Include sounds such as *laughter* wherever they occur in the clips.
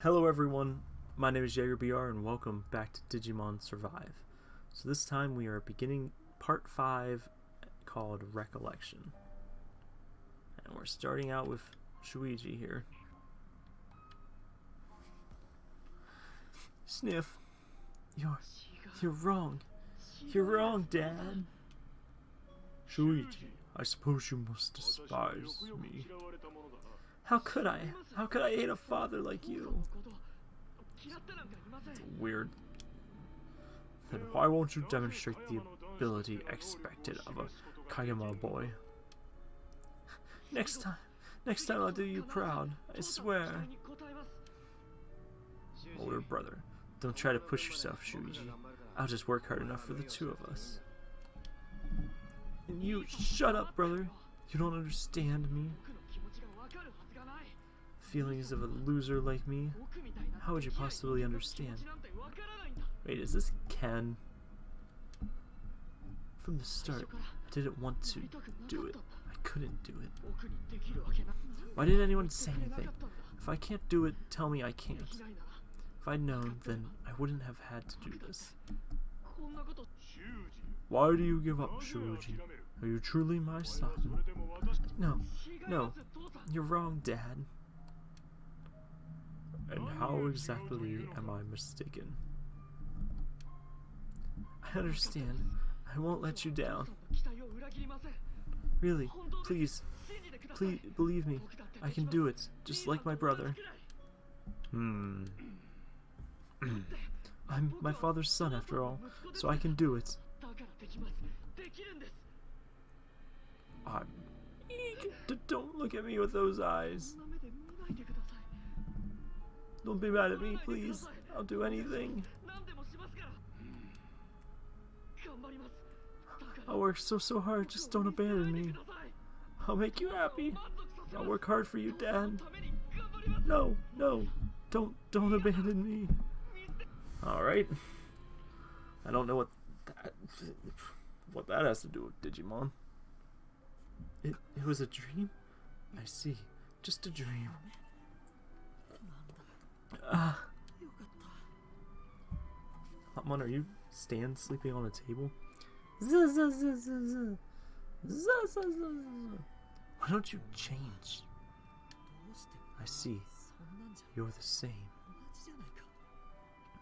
Hello everyone, my name is JagerBR and welcome back to Digimon Survive. So this time we are beginning part 5 called Recollection. And we're starting out with Shuuji here. Sniff, you're, you're wrong. You're wrong, Dad. Shuuji, I suppose you must despise me. How could I? How could I hate a father like you? It's weird. Then why won't you demonstrate the ability expected of a Kayama boy? Next time, next time I'll do you proud, I swear. Older brother, don't try to push yourself, Shuuji. I'll just work hard enough for the two of us. And you, shut up, brother. You don't understand me feelings of a loser like me? How would you possibly understand? Wait, is this Ken? From the start, I didn't want to do it. I couldn't do it. Why didn't anyone say anything? If I can't do it, tell me I can't. If I'd known, then I wouldn't have had to do this. Why do you give up, Shuji? Are you truly my son? No, no, you're wrong, Dad. And how exactly am I mistaken? I understand. I won't let you down. Really, please, please believe me. I can do it, just like my brother. Hmm. *clears throat* I'm my father's son after all, so I can do it. I'm... Don't look at me with those eyes. Don't be mad at me, please. I'll do anything. I'll work so, so hard. Just don't abandon me. I'll make you happy. I'll work hard for you, Dad. No, no. Don't, don't abandon me. Alright. I don't know what that, what that has to do with Digimon. It, it was a dream? I see. Just a dream. Uh, Hotmon, are you Stan sleeping on a table? Why don't you change? I see. You're the same.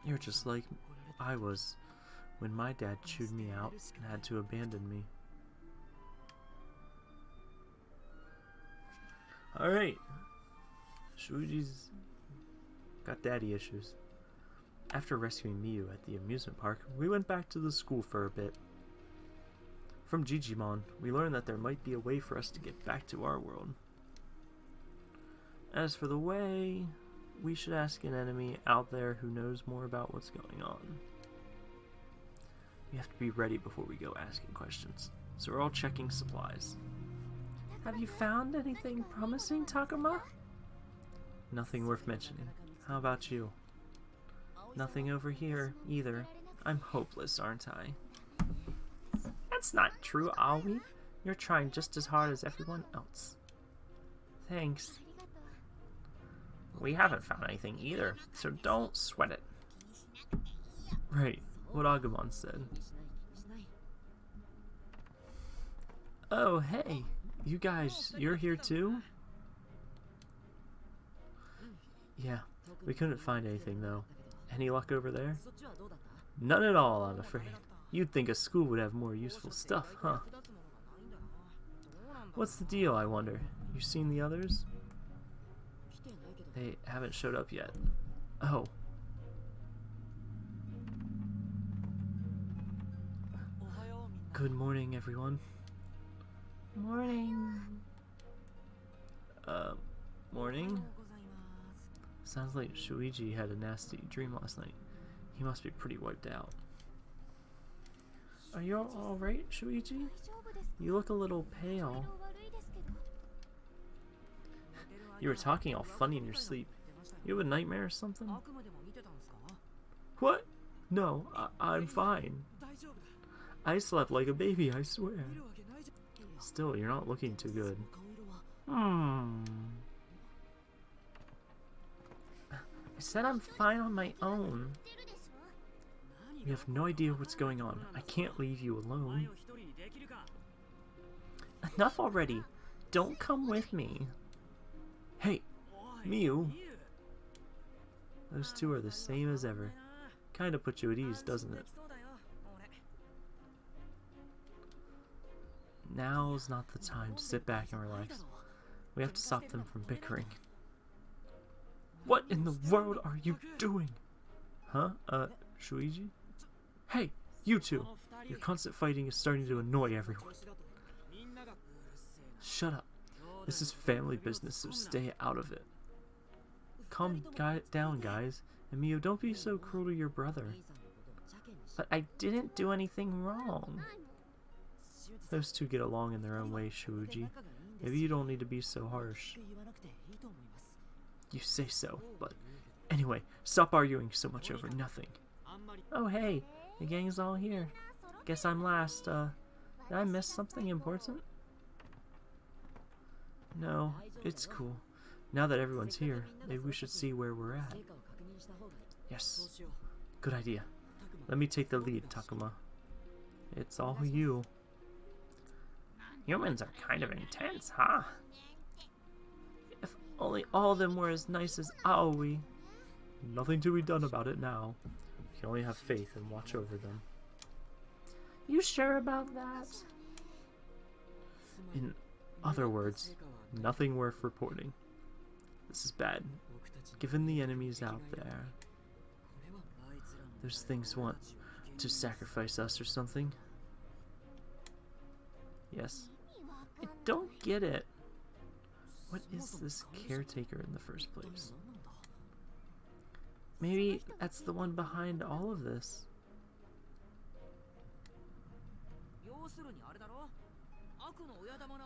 You're just like I was when my dad chewed me out and had to abandon me. Alright. Shuji's Got daddy issues. After rescuing Miu at the amusement park, we went back to the school for a bit. From Jijimon, we learned that there might be a way for us to get back to our world. As for the way, we should ask an enemy out there who knows more about what's going on. We have to be ready before we go asking questions, so we're all checking supplies. Have you found anything promising, Takuma? Nothing worth mentioning. How about you? Nothing over here, either. I'm hopeless, aren't I? That's not true, Aoi. You're trying just as hard as everyone else. Thanks. We haven't found anything either, so don't sweat it. Right, what Agumon said. Oh, hey! You guys, you're here too? Yeah, we couldn't find anything, though. Any luck over there? None at all, I'm afraid. You'd think a school would have more useful stuff, huh? What's the deal, I wonder? You seen the others? They haven't showed up yet. Oh. Good morning, everyone. Morning. Uh, morning? Sounds like Shuuji had a nasty dream last night. He must be pretty wiped out. Are you alright, Shuuji? You look a little pale. You were talking all funny in your sleep. You have a nightmare or something? What? No, I I'm fine. I slept like a baby, I swear. Still, you're not looking too good. Hmm. I said I'm fine on my own. You have no idea what's going on. I can't leave you alone. Enough already. Don't come with me. Hey, Miu. Those two are the same as ever. Kinda put you at ease, doesn't it? Now's not the time to sit back and relax. We have to stop them from bickering. What in the world are you doing? Huh? Uh, Shuuji? Hey, you two! Your constant fighting is starting to annoy everyone. Shut up. This is family business, so stay out of it. Calm guy down, guys. And Miu, don't be so cruel to your brother. But I didn't do anything wrong. Those two get along in their own way, Shuji. Maybe you don't need to be so harsh. You say so, but anyway, stop arguing so much over nothing. Oh hey, the gang's all here. Guess I'm last. Uh, did I miss something important? No, it's cool. Now that everyone's here, maybe we should see where we're at. Yes, good idea. Let me take the lead, Takuma. It's all you. Humans are kind of intense, huh? Only all of them were as nice as Aoi. Nothing to be done about it now. You can only have faith and watch over them. You sure about that? In other words, nothing worth reporting. This is bad. Given the enemies out there, those things want to sacrifice us or something. Yes. I don't get it. What is this caretaker in the first place? Maybe that's the one behind all of this.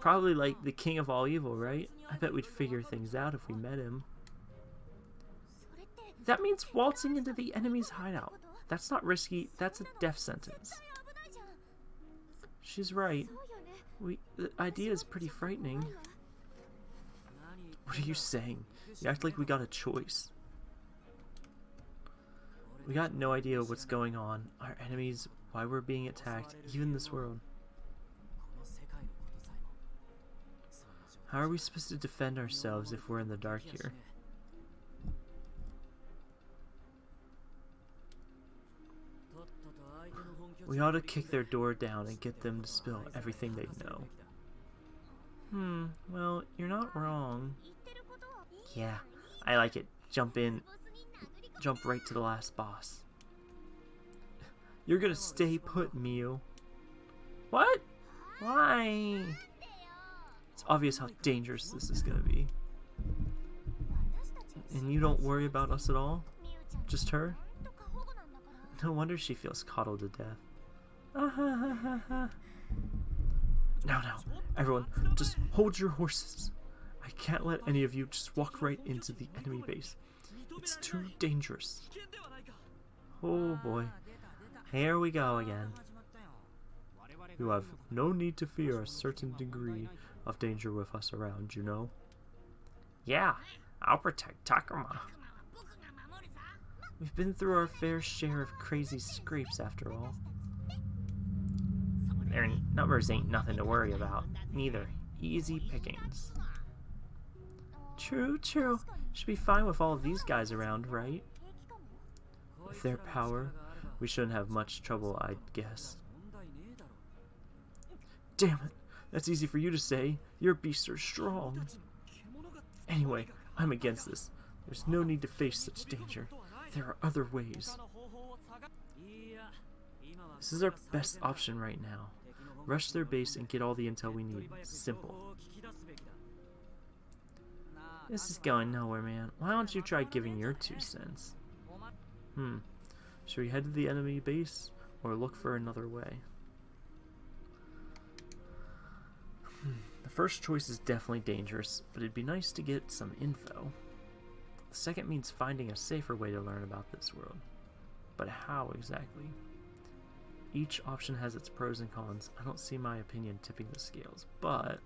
Probably like the king of all evil, right? I bet we'd figure things out if we met him. That means waltzing into the enemy's hideout. That's not risky, that's a death sentence. She's right. We the idea is pretty frightening. What are you saying? You act like we got a choice. We got no idea what's going on, our enemies, why we're being attacked, even this world. How are we supposed to defend ourselves if we're in the dark here? We ought to kick their door down and get them to spill everything they know. Hmm, well, you're not wrong. Yeah, I like it. Jump in. Jump right to the last boss. You're gonna stay put, Miu. What? Why? It's obvious how dangerous this is gonna be. And you don't worry about us at all? Just her? No wonder she feels coddled to death. *laughs* now, now, everyone, just hold your horses. I can't let any of you just walk right into the enemy base. It's too dangerous. Oh boy. Here we go again. You have no need to fear a certain degree of danger with us around, you know? Yeah, I'll protect Takuma. We've been through our fair share of crazy scrapes after all. Their numbers ain't nothing to worry about, neither. Easy pickings. True, true. Should be fine with all these guys around, right? With their power, we shouldn't have much trouble, I'd guess. Damn it! That's easy for you to say. Your beasts are strong. Anyway, I'm against this. There's no need to face such danger. There are other ways. This is our best option right now. Rush their base and get all the intel we need. Simple. This is going nowhere, man. Why don't you try giving your two cents? Hmm. Should we head to the enemy base or look for another way? Hmm. The first choice is definitely dangerous, but it'd be nice to get some info. The second means finding a safer way to learn about this world. But how exactly? Each option has its pros and cons. I don't see my opinion tipping the scales, but...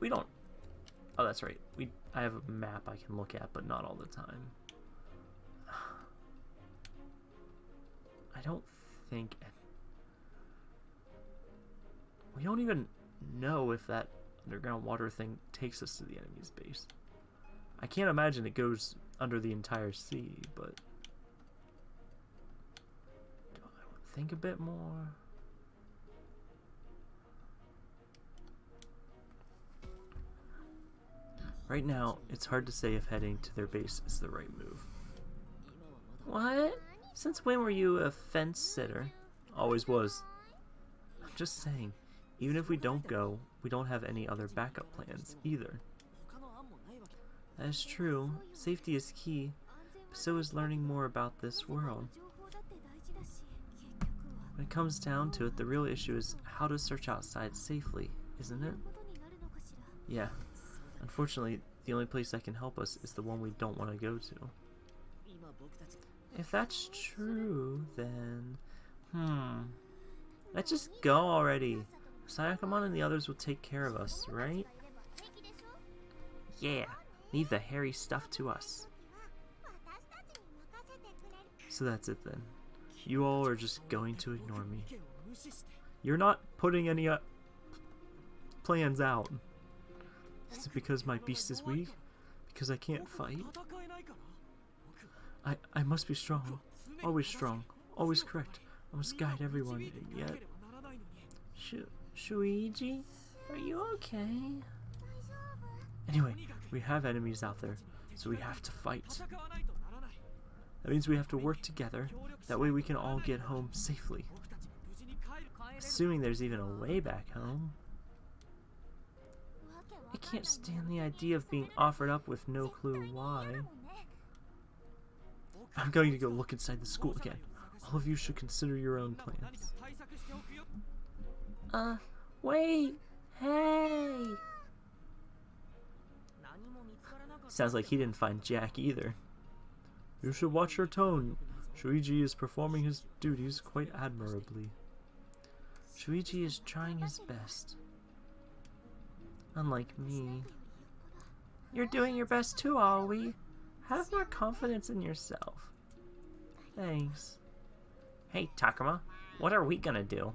we don't... Oh, that's right. We I have a map I can look at, but not all the time. *sighs* I don't think... We don't even know if that underground water thing takes us to the enemy's base. I can't imagine it goes under the entire sea, but... Do I think a bit more? Right now, it's hard to say if heading to their base is the right move. What? Since when were you a fence sitter? Always was. I'm just saying, even if we don't go, we don't have any other backup plans either. That is true. Safety is key, but so is learning more about this world. When it comes down to it, the real issue is how to search outside safely, isn't it? Yeah. Unfortunately, the only place that can help us is the one we don't want to go to. If that's true, then... Hmm... Let's just go already. Sayakamon and the others will take care of us, right? Yeah, leave the hairy stuff to us. So that's it then. You all are just going to ignore me. You're not putting any uh, plans out. Is it because my beast is weak? Because I can't fight? I, I must be strong. Always strong. Always correct. I must guide everyone, and yet... Sh Shuuji? Are you okay? Anyway, we have enemies out there, so we have to fight. That means we have to work together, that way we can all get home safely. Assuming there's even a way back home. I can't stand the idea of being offered up with no clue why. I'm going to go look inside the school again. All of you should consider your own plans. Uh, wait! Hey! Sounds like he didn't find Jack either. You should watch your tone. Shuichi is performing his duties quite admirably. Shuichi is trying his best. Unlike me. You're doing your best too, Aoi. Have more confidence in yourself. Thanks. Hey, Takuma, what are we gonna do?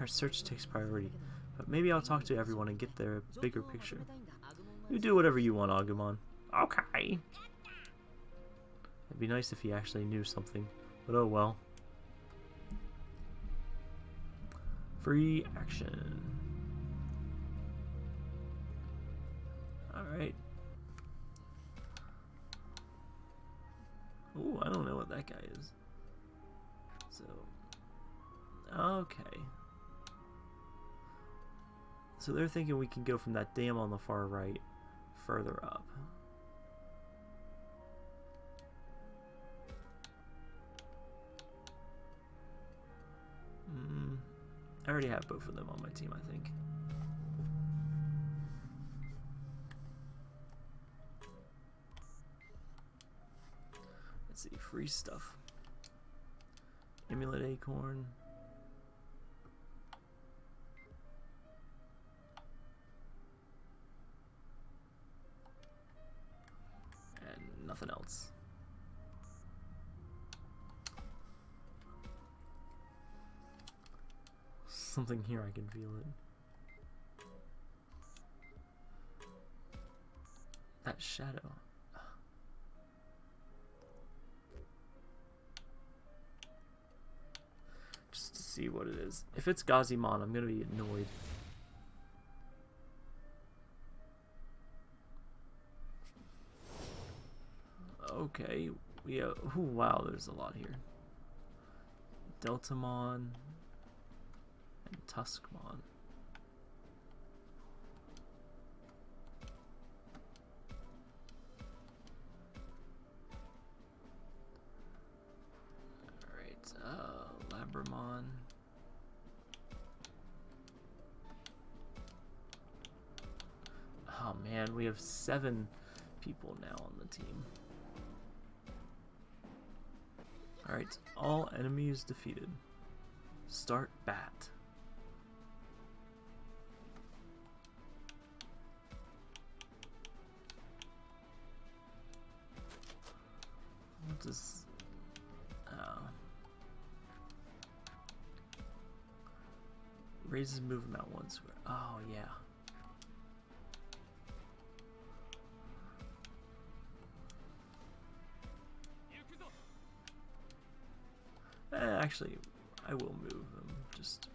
Our search takes priority, but maybe I'll talk to everyone and get their bigger picture. You do whatever you want, Agumon. Okay. It'd be nice if he actually knew something, but oh well. Free action. Alright. Ooh, I don't know what that guy is. So, okay. So they're thinking we can go from that dam on the far right further up. Mm, I already have both of them on my team, I think. Let's see, free stuff. Amulet Acorn. Nothing else. Something here I can feel it. That shadow. Just to see what it is. If it's Gazimon, I'm gonna be annoyed. Okay, oh wow, there's a lot here. Deltamon and Tuskmon. Alright, uh, Labramon. Oh man, we have seven people now on the team. Alright, all enemies defeated. Start bat. What does... Oh. Raises movement once. Oh, yeah. Actually, I will move them. Just.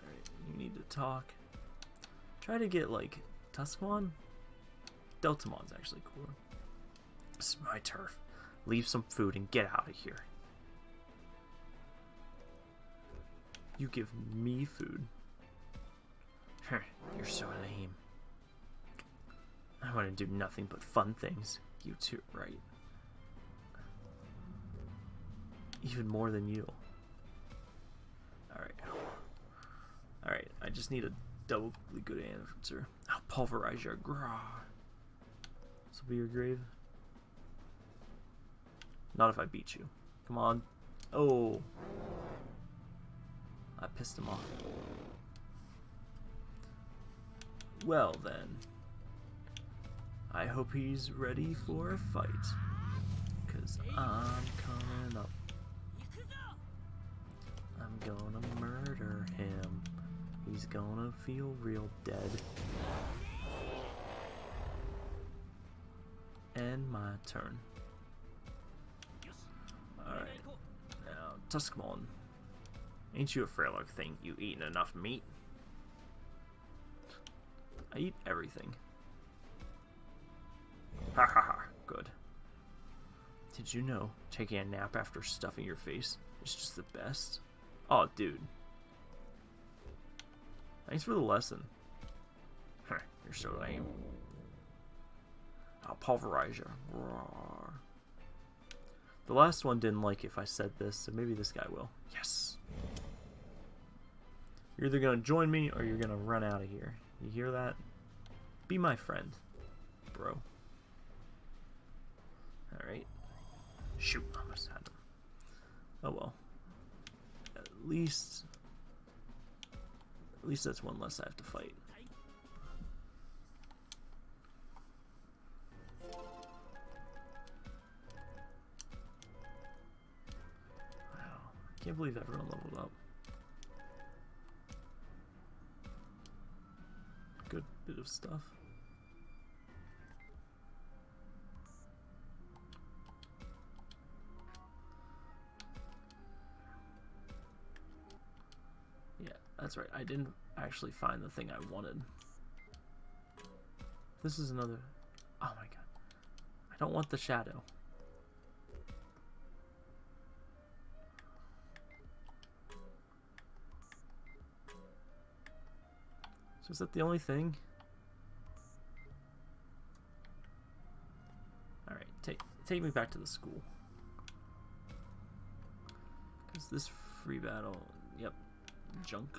Alright, you need to talk. Try to get, like, Tuskmon? Deltamon's actually cool. This is my turf. Leave some food and get out of here. You give me food. *laughs* You're so lame. I want to do nothing but fun things. You too, right? Even more than you. Alright. Alright, I just need a doubly good answer. I'll pulverize your grah. This will be your grave. Not if I beat you. Come on. Oh. I pissed him off. Well then. I hope he's ready for a fight. Cause I'm coming up. I'm gonna murder him. He's gonna feel real dead. And my turn. Alright. Now, Tuskmon. Ain't you a frail thing? You eaten enough meat? I eat everything. Ha ha ha, good. Did you know taking a nap after stuffing your face is just the best? Oh, dude. Thanks for the lesson. You're so lame. I'll pulverize you. Roar. The last one didn't like if I said this, so maybe this guy will. Yes! You're either going to join me or you're going to run out of here. You hear that? Be my friend, bro. Alright. Shoot, almost had him. Oh well. At least... At least that's one less I have to fight. Wow. I can't believe everyone leveled up. Good bit of stuff. That's right, I didn't actually find the thing I wanted. This is another... Oh my god. I don't want the shadow. So is that the only thing? Alright, take, take me back to the school. Because this free battle... Yep, junk.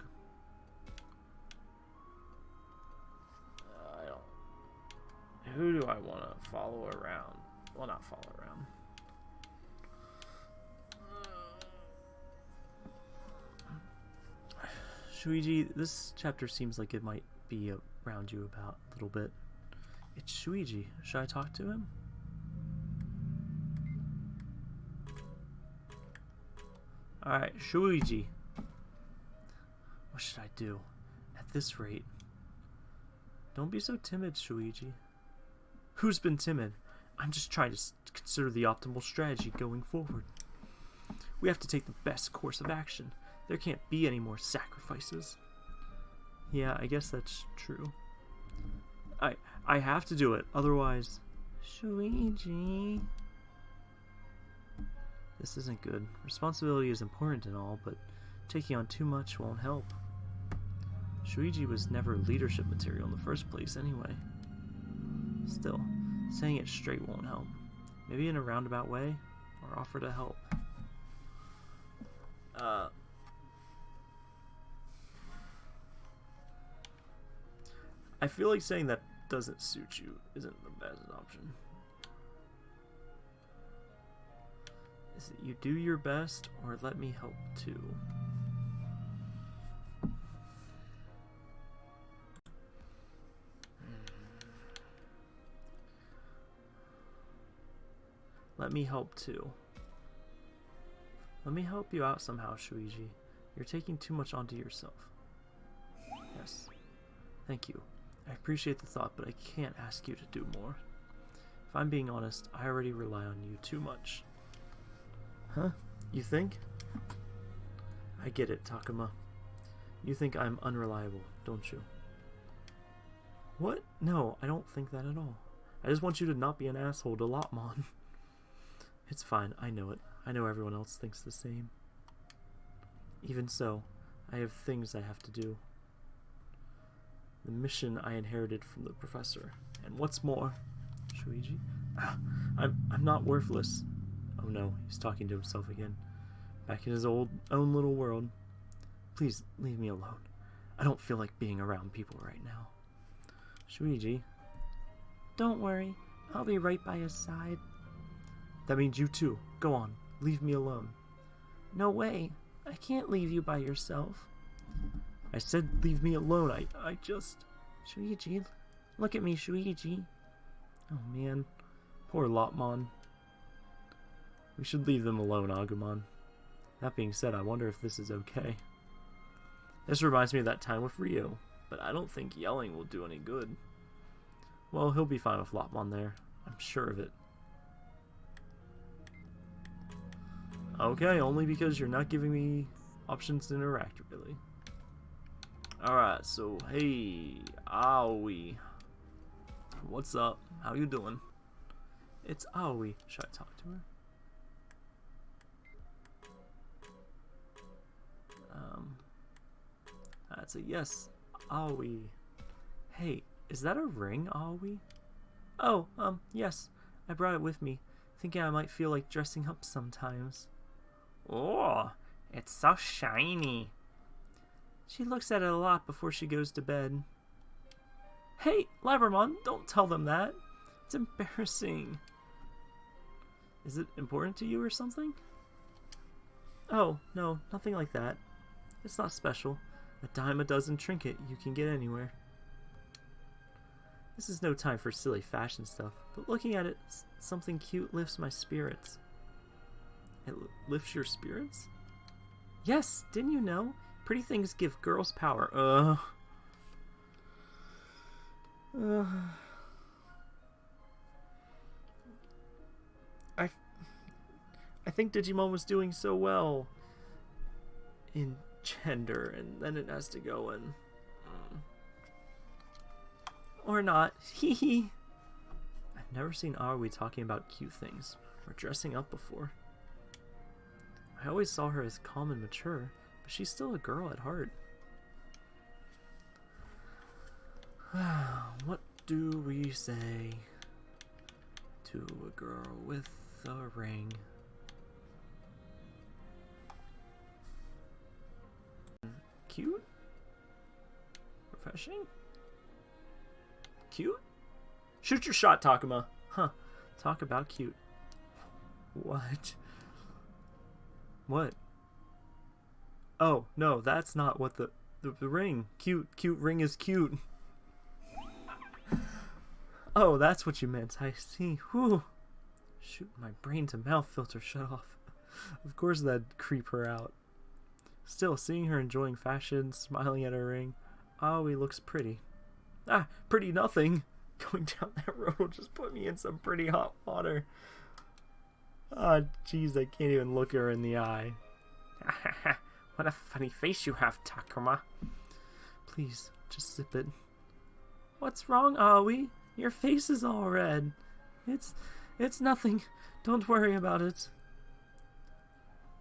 Who do I want to follow around? Well, not follow around. Shuuji, this chapter seems like it might be around you about a little bit. It's Shuuji. Should I talk to him? Alright, Shuuji. What should I do? At this rate. Don't be so timid, Shuuji. Who's been timid? I'm just trying to consider the optimal strategy going forward. We have to take the best course of action. There can't be any more sacrifices. Yeah, I guess that's true. I I have to do it, otherwise... Shuuji... This isn't good. Responsibility is important and all, but taking on too much won't help. Shuuji was never leadership material in the first place anyway. Still, saying it straight won't help. Maybe in a roundabout way, or offer to help. Uh, I feel like saying that doesn't suit you isn't the best option. Is it you do your best, or let me help too? Let me help too. Let me help you out somehow, Shuuji. You're taking too much onto yourself. Yes. Thank you. I appreciate the thought, but I can't ask you to do more. If I'm being honest, I already rely on you too much. Huh? You think? I get it, Takuma. You think I'm unreliable, don't you? What? No, I don't think that at all. I just want you to not be an asshole to Lopmon. *laughs* it's fine, I know it. I know everyone else thinks the same. Even so, I have things I have to do. The mission I inherited from the professor. And what's more, Shuuji, ah, I'm, I'm not worthless. Oh no, he's talking to himself again. Back in his old own little world. Please leave me alone. I don't feel like being around people right now. Shuuji. Don't worry. I'll be right by his side. That means you too. Go on. Leave me alone. No way. I can't leave you by yourself. I said leave me alone. I, I just... Shuuji, look at me, Shuuji. Oh man. Poor Lopmon. We should leave them alone, Agumon. That being said, I wonder if this is okay. This reminds me of that time with Ryo, but I don't think yelling will do any good. Well, he'll be fine with Lopmon there. I'm sure of it. Okay, only because you're not giving me options to interact, really. Alright, so, hey, Aoi. What's up? How you doing? It's Aoi. Should I talk to her? Um, that's a yes. Aoi. Hey, is that a ring, Aoi? Oh, um, yes. I brought it with me, thinking I might feel like dressing up sometimes. Oh, it's so shiny. She looks at it a lot before she goes to bed. Hey, Labramon, don't tell them that. It's embarrassing. Is it important to you or something? Oh, no, nothing like that. It's not special. A dime a dozen trinket you can get anywhere. This is no time for silly fashion stuff, but looking at it, something cute lifts my spirits. It lifts your spirits? Yes, didn't you know? Pretty things give girls power. Ugh. Ugh. I, I think Digimon was doing so well in gender, and then it has to go in. Mm. Or not. *laughs* Hee hee. I've never seen Aoi talking about cute things, or dressing up before. I always saw her as calm and mature, but she's still a girl at heart. *sighs* what do we say to a girl with a ring? Cute? Refreshing? Cute? Shoot your shot, Takuma. Huh. Talk about cute. What? What? Oh, no, that's not what the, the, the ring. Cute, cute ring is cute. Oh, that's what you meant. I see. Whew. Shoot, my brain to mouth filter shut off. *laughs* Of course that'd creep her out. Still, seeing her enjoying fashion, smiling at her ring, oh, he looks pretty. Ah, pretty nothing. *laughs* Going down that road will just put me in some pretty hot water. Ah, oh, jeez, I can't even look her in the eye. *laughs* what a funny face you have, Takuma. Please, just zip it. What's wrong, Aoi? Your face is all red. It's... it's nothing. Don't worry about it.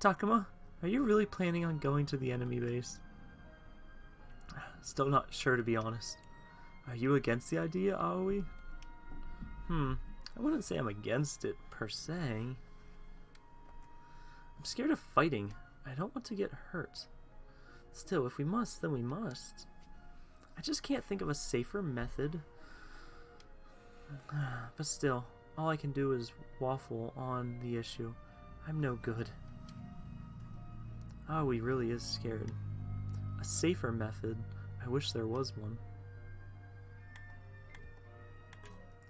Takuma, are you really planning on going to the enemy base? Still not sure, to be honest. Are you against the idea, Aoi? Hmm, I wouldn't say I'm against it, per se. I'm scared of fighting. I don't want to get hurt. Still, if we must, then we must. I just can't think of a safer method. *sighs* But still, all I can do is waffle on the issue. I'm no good. Ah, Aoi really is scared. A safer method. I wish there was one.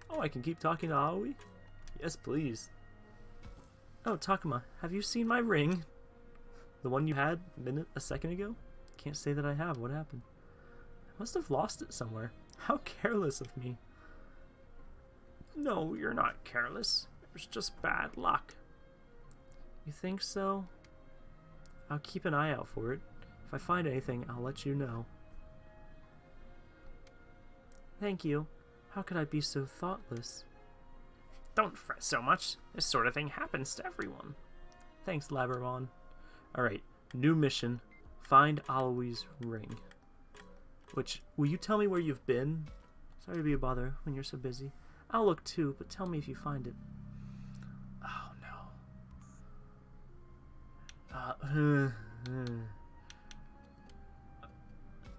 Oh, I can keep talking to Aoi? Yes, please. Oh, Takuma, have you seen my ring? The one you had a minute, a second ago? Can't say that I have. What happened? I must have lost it somewhere. *laughs* How careless of me. No, you're not careless. It was just bad luck. You think so? I'll keep an eye out for it. If I find anything, I'll let you know. Thank you. How could I be so thoughtless? Don't fret so much. This sort of thing happens to everyone. Thanks, Labramon. Alright, new mission. Find Aoi's ring. Which, will you tell me where you've been? Sorry to be a bother when you're so busy. I'll look too, but tell me if you find it. Oh no. Uh, *sighs*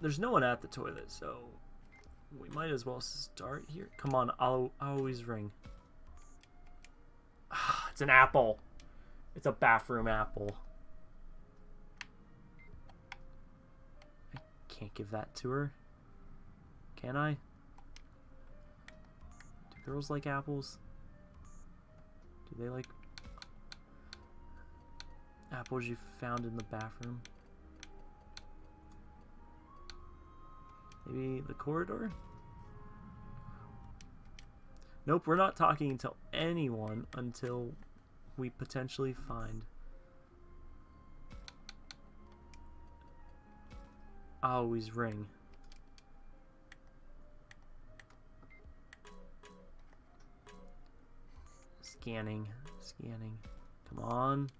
there's no one at the toilet, so we might as well start here. Come on, Aoi's ring. It's an apple. It's a bathroom apple. I can't give that to her. Can I? Do girls like apples? Do they like apples you found in the bathroom? Maybe the corridor? Nope, we're not talking to anyone until we potentially find Aoi's ring. Scanning, scanning. Come on.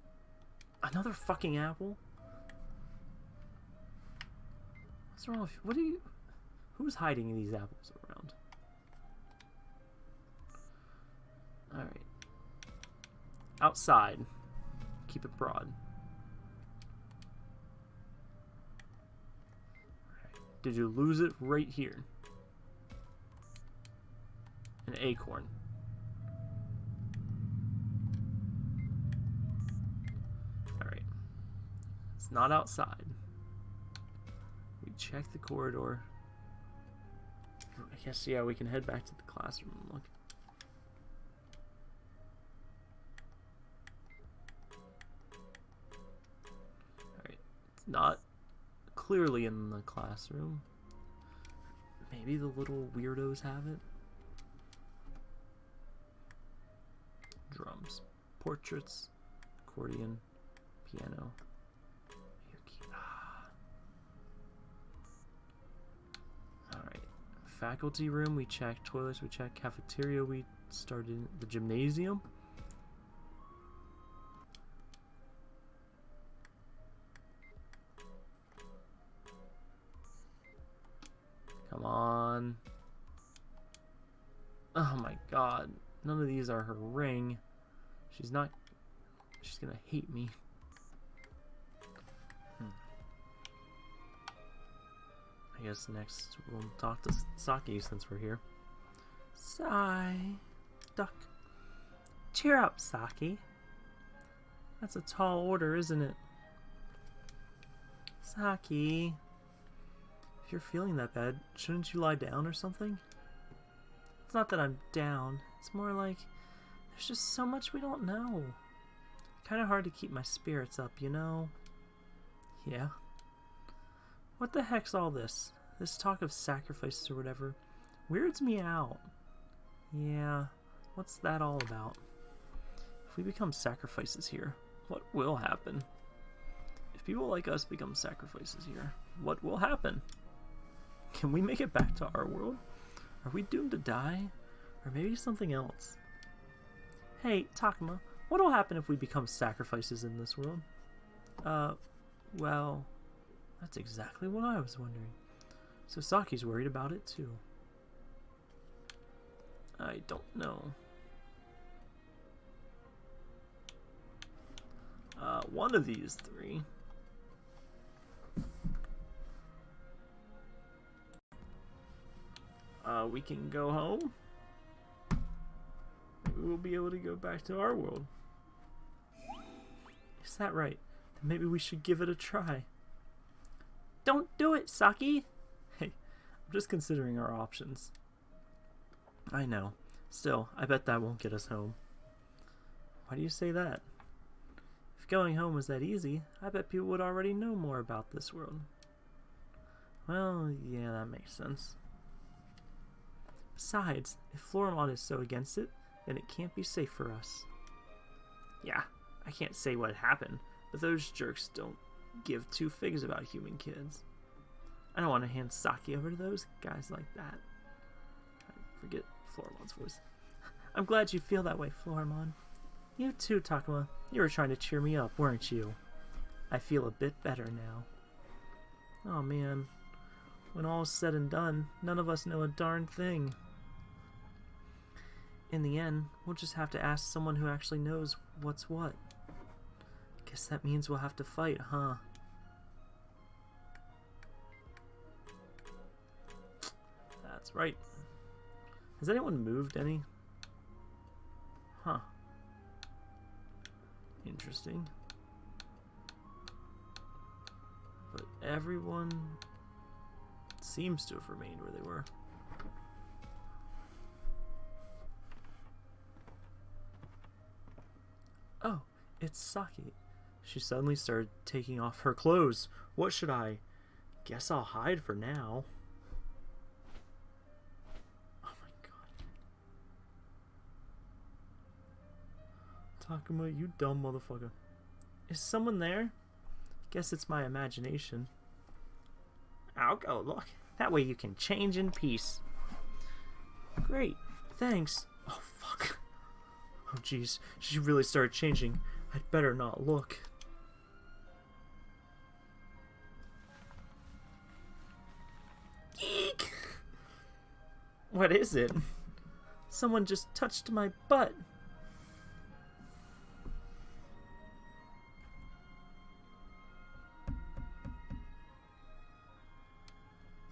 Another fucking apple? What's wrong with you? What are you... Who's hiding these apples around? Alright. Outside. Keep it broad. Did you lose it right here? An acorn. Alright. It's not outside. We check the corridor. I guess, yeah, we can head back to the classroom and look. Not clearly in the classroom. Maybe the little weirdos have it. Drums. Portraits. Accordion. Piano. Alright. Faculty room, we checked. Toilets, we checked. Cafeteria, we started. The gymnasium. Come on. Oh my god. None of these are her ring. She's not... She's gonna hate me. Hmm. I guess next we'll talk to Saki since we're here. Sigh. Duck. Cheer up, Saki. That's a tall order, isn't it? Saki. If you're feeling that bad, shouldn't you lie down or something? It's not that I'm down. It's more like there's just so much we don't know. Kind of hard to keep my spirits up, you know? Yeah. What the heck's all this? This talk of sacrifices or whatever weirds me out. Yeah, what's that all about? If we become sacrifices here, what will happen? If people like us become sacrifices here, what will happen? Can we make it back to our world? Are we doomed to die? Or maybe something else? Hey, Takuma, what'll happen if we become sacrifices in this world? Uh, well, that's exactly what I was wondering. So Saki's worried about it too. I don't know. Uh, one of these three. Uh, we can go home. Maybe we'll be able to go back to our world. Is that right? Then maybe we should give it a try. Don't do it, Saki! *laughs* Hey, I'm just considering our options. I know. Still, I bet that won't get us home. Why do you say that? If going home was that easy, I bet people would already know more about this world. Well, yeah, that makes sense. Besides, if Floramon is so against it, then it can't be safe for us. Yeah, I can't say what happened, but those jerks don't give two figs about human kids. I don't want to hand Saki over to those guys like that. I forget Floramon's voice. I'm glad you feel that way, Floramon. You too, Takuma. You were trying to cheer me up, weren't you? I feel a bit better now. Oh man. When all's said and done, none of us know a darn thing. In the end, we'll just have to ask someone who actually knows what's what. Guess that means we'll have to fight, huh? That's right. Has anyone moved any? Huh. Interesting. But everyone seems to have remained where they were. Oh, it's Saki. She suddenly started taking off her clothes. What should I? Guess I'll hide for now. Oh my god. Takuma, you dumb motherfucker. Is someone there? Guess it's my imagination. I'll go look. That way you can change in peace. Great. Thanks. Oh, jeez. She really started changing. I'd better not look. Eek! What is it? Someone just touched my butt.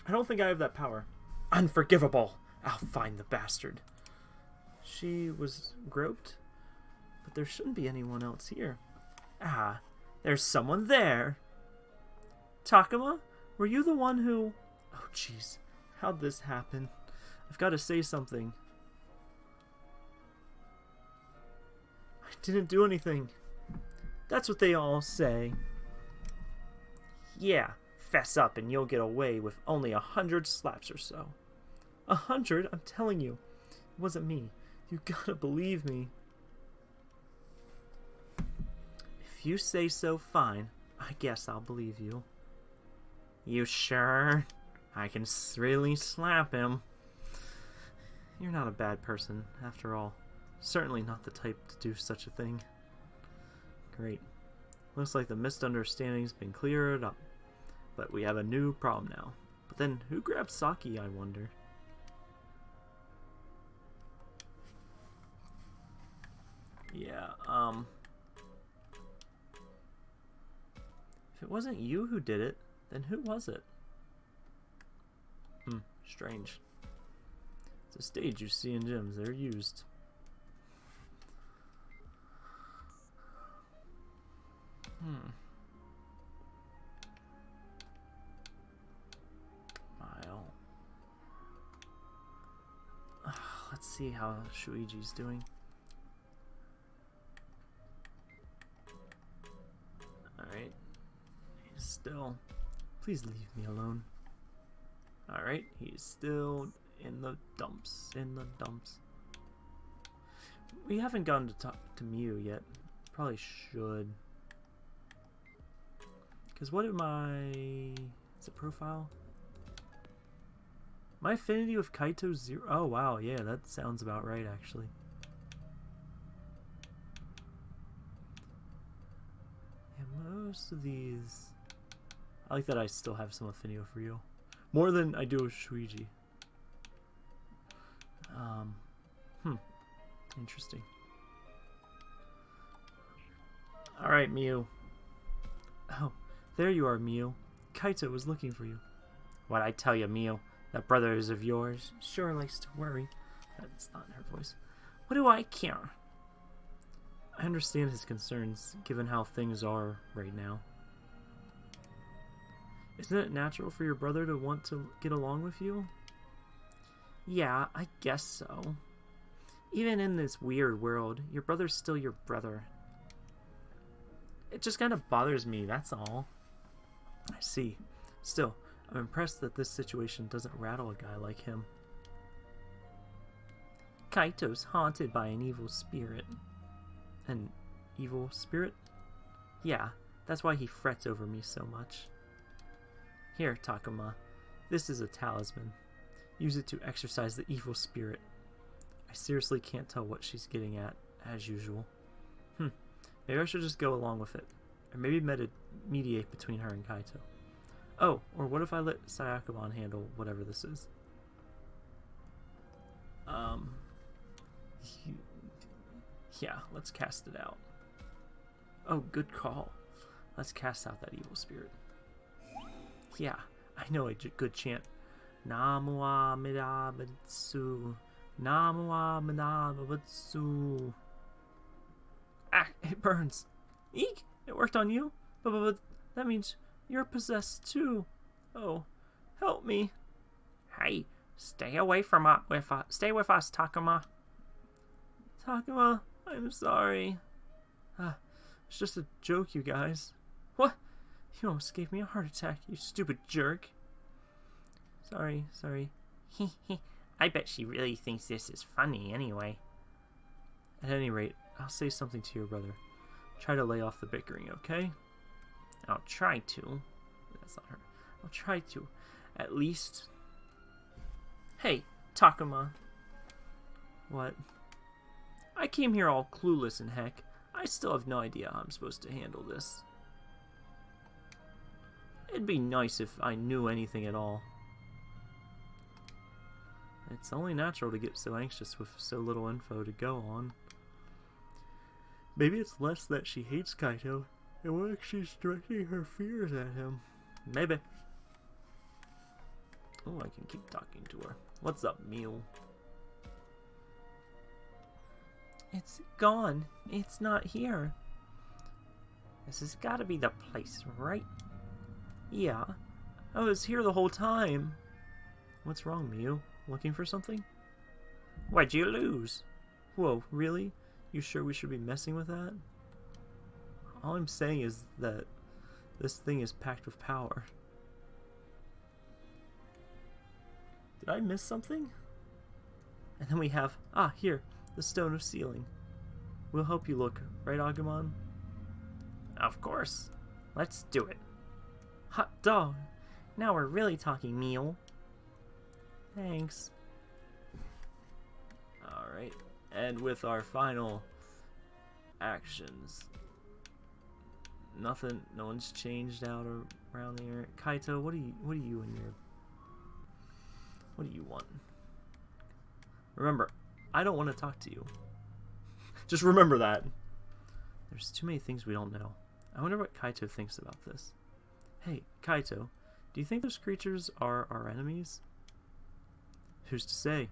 I don't think I have that power. Unforgivable! I'll find the bastard. She was groped? But there shouldn't be anyone else here. Ah, there's someone there! Takuma, were you the one who... Oh, jeez. How'd this happen? I've got to say something. I didn't do anything. That's what they all say. Yeah, fess up and you'll get away with only a hundred slaps or so. A hundred? I'm telling you. It wasn't me. You gotta believe me. If you say so, fine. I guess I'll believe you. You sure? I can really slap him. You're not a bad person, after all. Certainly not the type to do such a thing. Great. Looks like the misunderstanding's been cleared up. But we have a new problem now. But then, who grabbed Saki, I wonder? Yeah, um... If it wasn't you who did it, then who was it? Hmm, strange. It's a stage you see in gyms. They're used. Hmm. *sighs* Let's see how Shuuji's doing. He's still... Please leave me alone. Alright, he's still in the dumps. In the dumps. We haven't gotten to talk to Miu yet. Probably should. Because what am I... Is it profile? My affinity with Kaito zero. Oh wow, yeah, that sounds about right actually. Most of these. I like that I still have some affinity for you, more than I do with Shuuji. Um, hmm, interesting. All right, Miu. Oh, there you are, Miu. Kaito was looking for you. What I tell you, Miu, That brother is of yours sure likes to worry. That's not in her voice. What do I care? I understand his concerns, given how things are right now. Isn't it natural for your brother to want to get along with you? Yeah, I guess so. Even in this weird world, your brother's still your brother. It just kind of bothers me, that's all. I see. Still, I'm impressed that this situation doesn't rattle a guy like him. Kaito's haunted by an evil spirit. An evil spirit? Yeah, that's why he frets over me so much. Here, Takuma. This is a talisman. Use it to exorcise the evil spirit. I seriously can't tell what she's getting at, as usual. Hmm. Maybe I should just go along with it. Or maybe med mediate between her and Kaito. Oh, or what if I let Syakomon handle whatever this is? Um... Yeah, let's cast it out. Oh, good call. Let's cast out that evil spirit. Yeah, I know a good chant. Namu Amidabutsu. Namu Amidabutsu. Ah, it burns. Eek! It worked on you? But, but, but that means you're possessed too. Oh, help me. Hey, stay away from us. With. Stay with us, Takuma. Takuma, I'm sorry. Ah, it's just a joke, you guys. What? You almost gave me a heart attack, you stupid jerk. Sorry, sorry. I bet she really thinks this is funny anyway. At any rate, I'll say something to your brother. Try to lay off the bickering, okay? I'll try to. That's not her. I'll try to. At least. Hey, Takuma. What? I came here all clueless and heck. I still have no idea how I'm supposed to handle this. It'd be nice if I knew anything at all. It's only natural to get so anxious with so little info to go on. Maybe it's less that she hates Kaito, and more like she's directing her fears at him. Maybe. Oh, I can keep talking to her. What's up, Miu? It's gone. It's not here. This has got to be the place, right? Yeah. I was here the whole time. What's wrong, Miu? Looking for something? Why'd you lose? Whoa, really? You sure we should be messing with that? All I'm saying is that this thing is packed with power. Did I miss something? And then we have, ah, here, the Stone of Sealing. We'll help you look, right, Agumon? Of course. Let's do it. Hot dog! Now we're really talking, meal. Thanks. Alright, and with our final actions. Nothing, no one's changed out around here. Kaito, what do you, what do you in your, what do you want? Remember, I don't want to talk to you. Just remember that. There's too many things we don't know. I wonder what Kaito thinks about this. Hey, Kaito, do you think those creatures are our enemies? Who's to say?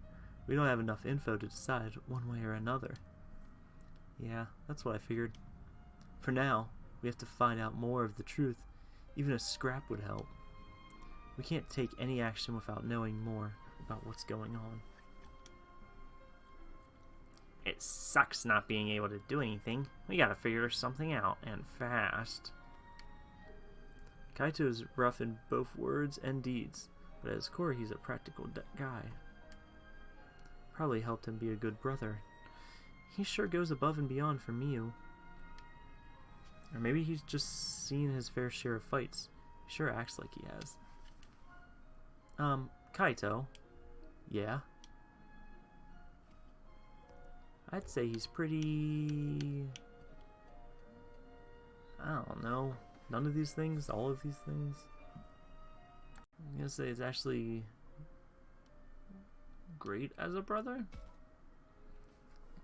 We don't have enough info to decide one way or another. Yeah, that's what I figured. For now, we have to find out more of the truth. Even a scrap would help. We can't take any action without knowing more about what's going on. It sucks not being able to do anything. We gotta figure something out, and fast. Kaito is rough in both words and deeds, but at his core he's a practical guy. Probably helped him be a good brother. He sure goes above and beyond for Miu. Or maybe he's just seen his fair share of fights. He sure acts like he has. Um, Kaito. Yeah? I'd say he's pretty... I don't know. None of these things? All of these things? I'm gonna say it's actually great as a brother?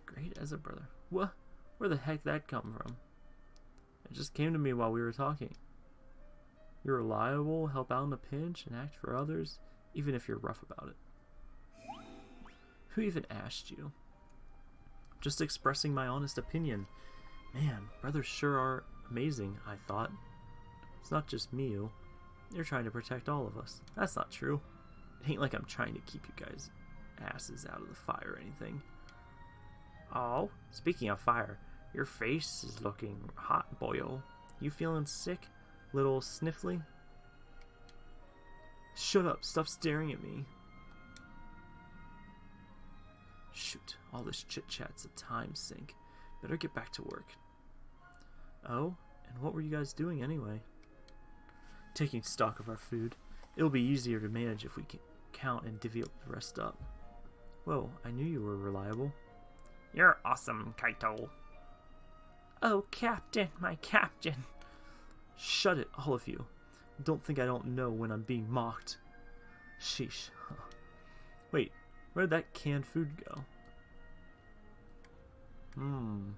Great as a brother. What? Where the heck that come from? It just came to me while we were talking. You're reliable, help out in a pinch, and act for others, even if you're rough about it. Who even asked you? Just expressing my honest opinion. Man, brothers sure are amazing, I thought. It's not just Miu. Oh. You're trying to protect all of us. That's not true. It ain't like I'm trying to keep you guys asses out of the fire or anything. Oh, speaking of fire, your face is looking hot, boyo. Oh. You feeling sick? Little sniffly? Shut up, stop staring at me. Shoot, all this chit chat's a time sink. Better get back to work. Oh, and what were you guys doing anyway? Taking stock of our food. It'll be easier to manage if we can count and divvy up the rest up. Whoa, I knew you were reliable. You're awesome, Kaito. Oh, Captain, my Captain. Shut it, all of you. Don't think I don't know when I'm being mocked. Sheesh. *laughs* Wait, where'd that canned food go? Hmm.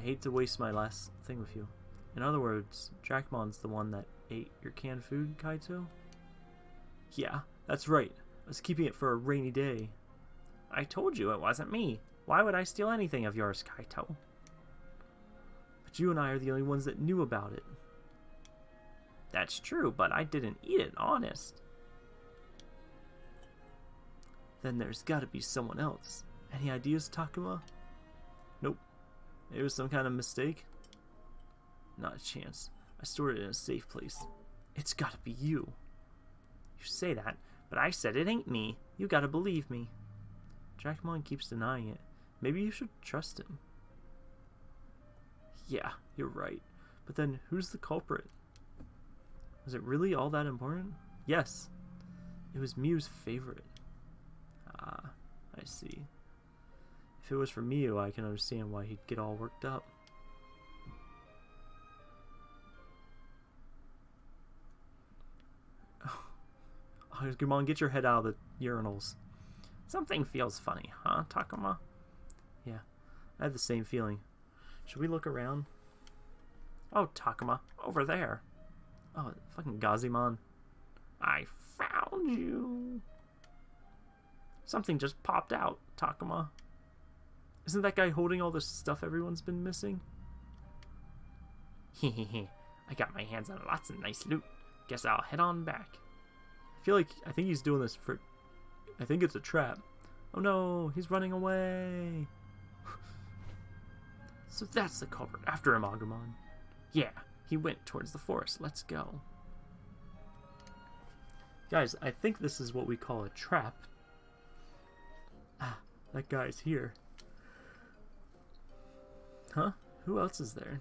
I hate to waste my last thing with you. In other words, Dracmon's the one that ate your canned food, Kaito? Yeah, that's right. I was keeping it for a rainy day. I told you it wasn't me. Why would I steal anything of yours, Kaito? But you and I are the only ones that knew about it. That's true, but I didn't eat it, honest. Then there's gotta be someone else. Any ideas, Takuma? Nope. It was some kind of mistake? Not a chance. I stored it in a safe place. It's gotta be you. You say that, but I said it ain't me. You gotta believe me. Dracmon keeps denying it. Maybe you should trust him. Yeah, you're right. But then, who's the culprit? Was it really all that important? Yes. It was Miu's favorite. Ah, I see. If it was for Miu, I can understand why he'd get all worked up. *sighs* Oh, on, get your head out of the urinals. Something feels funny, huh, Takuma? Yeah, I had the same feeling. Should we look around? Oh, Takuma, over there. Oh, fucking Gazimon. I found you. Something just popped out, Takuma. Isn't that guy holding all the stuff everyone's been missing? Hehehe. I got my hands on lots of nice loot. Guess I'll head on back. I feel like I think he's doing this for. I think it's a trap. Oh no, he's running away. *laughs* so that's the culprit. After him, Agumon. Yeah, he went towards the forest. Let's go. Guys, I think this is what we call a trap. That guy's here. Huh? Who else is there?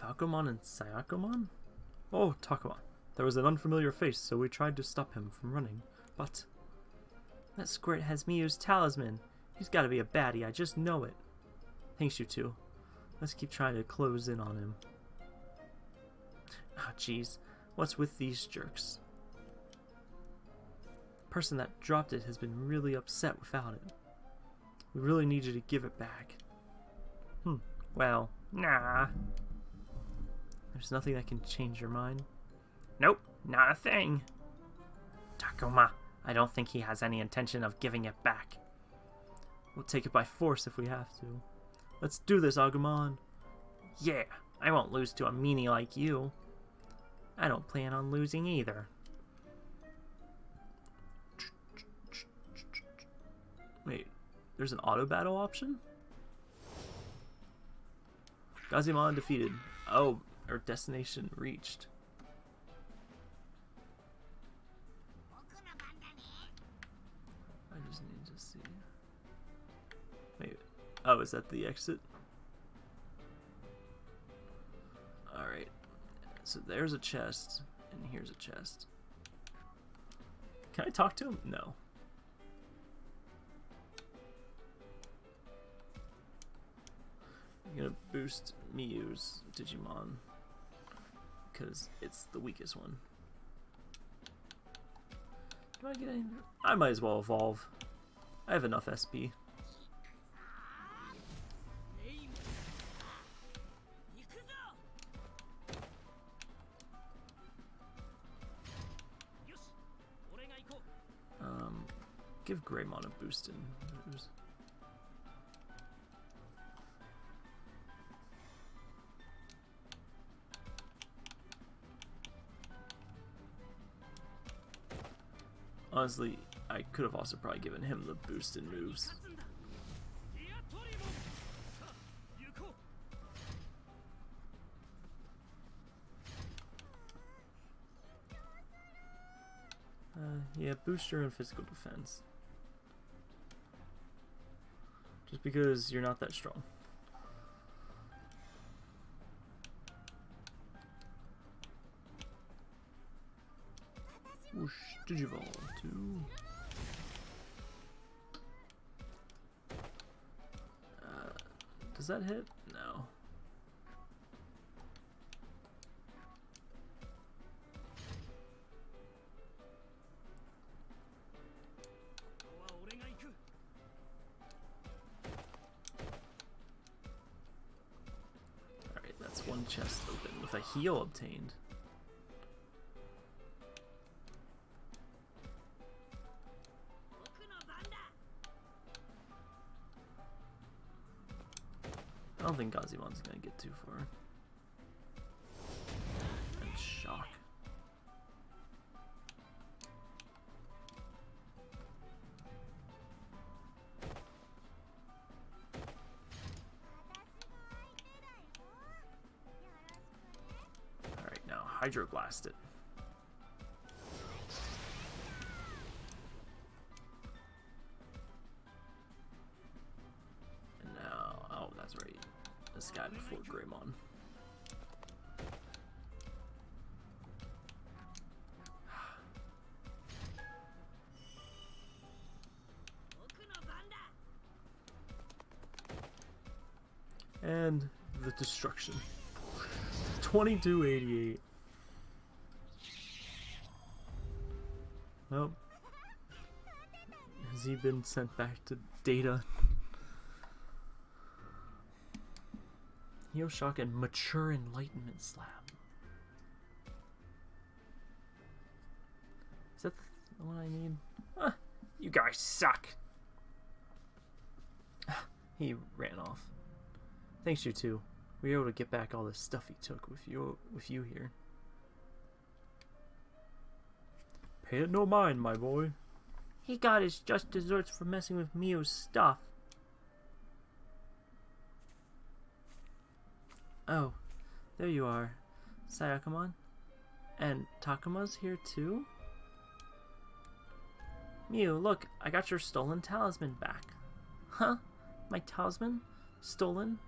Falcomon and Syakomon? Oh, Takuma. There was an unfamiliar face, so we tried to stop him from running, but... That squirt has Miu's talisman. He's gotta be a baddie, I just know it. Thanks, you two. Let's keep trying to close in on him. Ah, oh, jeez. What's with these jerks? Person that dropped it has been really upset without it. We really need you to give it back. Hmm. Well, nah. There's nothing that can change your mind. Nope, not a thing. Takuma, I don't think he has any intention of giving it back. We'll take it by force if we have to. Let's do this, Agumon. Yeah, I won't lose to a meanie like you. I don't plan on losing either. There's an auto battle option? Gazimon defeated. Oh, our destination reached. I just need to see. Wait. Oh, is that the exit? Alright. So there's a chest, and here's a chest. Can I talk to him? No. I'm gonna boost Miu's Digimon because it's the weakest one. Do I get any? I might as well evolve. I have enough SP. Um, give Greymon a boost in. Honestly, I could have also probably given him the boost in moves. Uh, yeah, booster and physical defense. Just because you're not that strong. Whoosh, Digivol. Uh, does that hit? No. Alright, that's one chest open with a heal obtained. Think Gazimon's gonna get too far. And shock. Alright, now Hydroblast it. 2288. Nope. Has he been sent back to data? Heoshock and Mature Enlightenment Slab. Is that the one I need? Ah, you guys suck! he ran off. Thanks, you two. We were able to get back all the stuff he took with you with you here. Pay it no mind, my boy. He got his just desserts for messing with Miu's stuff. Oh, there you are, Syakomon. And Takuma's here too? Miu, look, I got your stolen talisman back. Huh? My talisman? Stolen?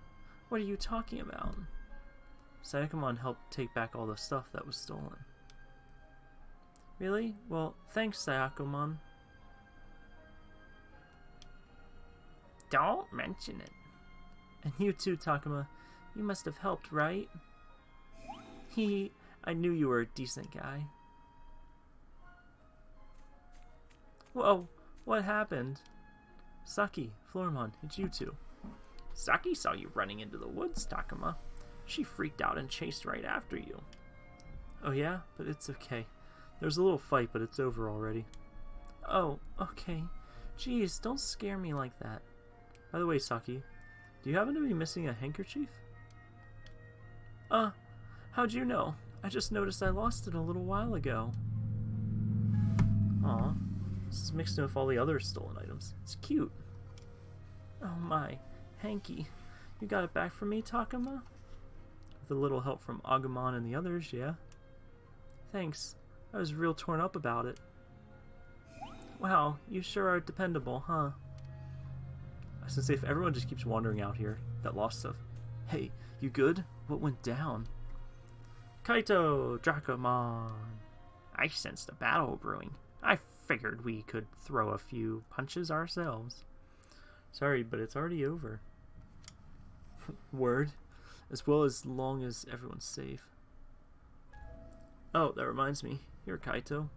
What are you talking about? Syakomon helped take back all the stuff that was stolen. Really? Well, thanks, Syakomon. Don't mention it. And you too, Takuma. You must have helped, right? He, I knew you were a decent guy. Whoa, what happened? Saki, Floramon, it's you two. Saki saw you running into the woods, Takuma. She freaked out and chased right after you. Oh yeah? But it's okay. There's a little fight, but it's over already. Oh, okay. Jeez, don't scare me like that. By the way, Saki, do you happen to be missing a handkerchief? Uh, how'd you know? I just noticed I lost it a little while ago. Aw, this is mixed in with all the other stolen items. It's cute. Oh my, hanky. You got it back for me, Takuma? With a little help from Agumon and the others, yeah? Thanks. I was real torn up about it. Wow, you sure are dependable, huh? I say, if everyone just keeps wandering out here that lost stuff. Hey, you good? What went down? Kaito, Dracmon. I sensed a battle brewing. I figured we could throw a few punches ourselves. Sorry, but it's already over. Word. As well as long as everyone's safe. Oh, that reminds me. Here, Kaito.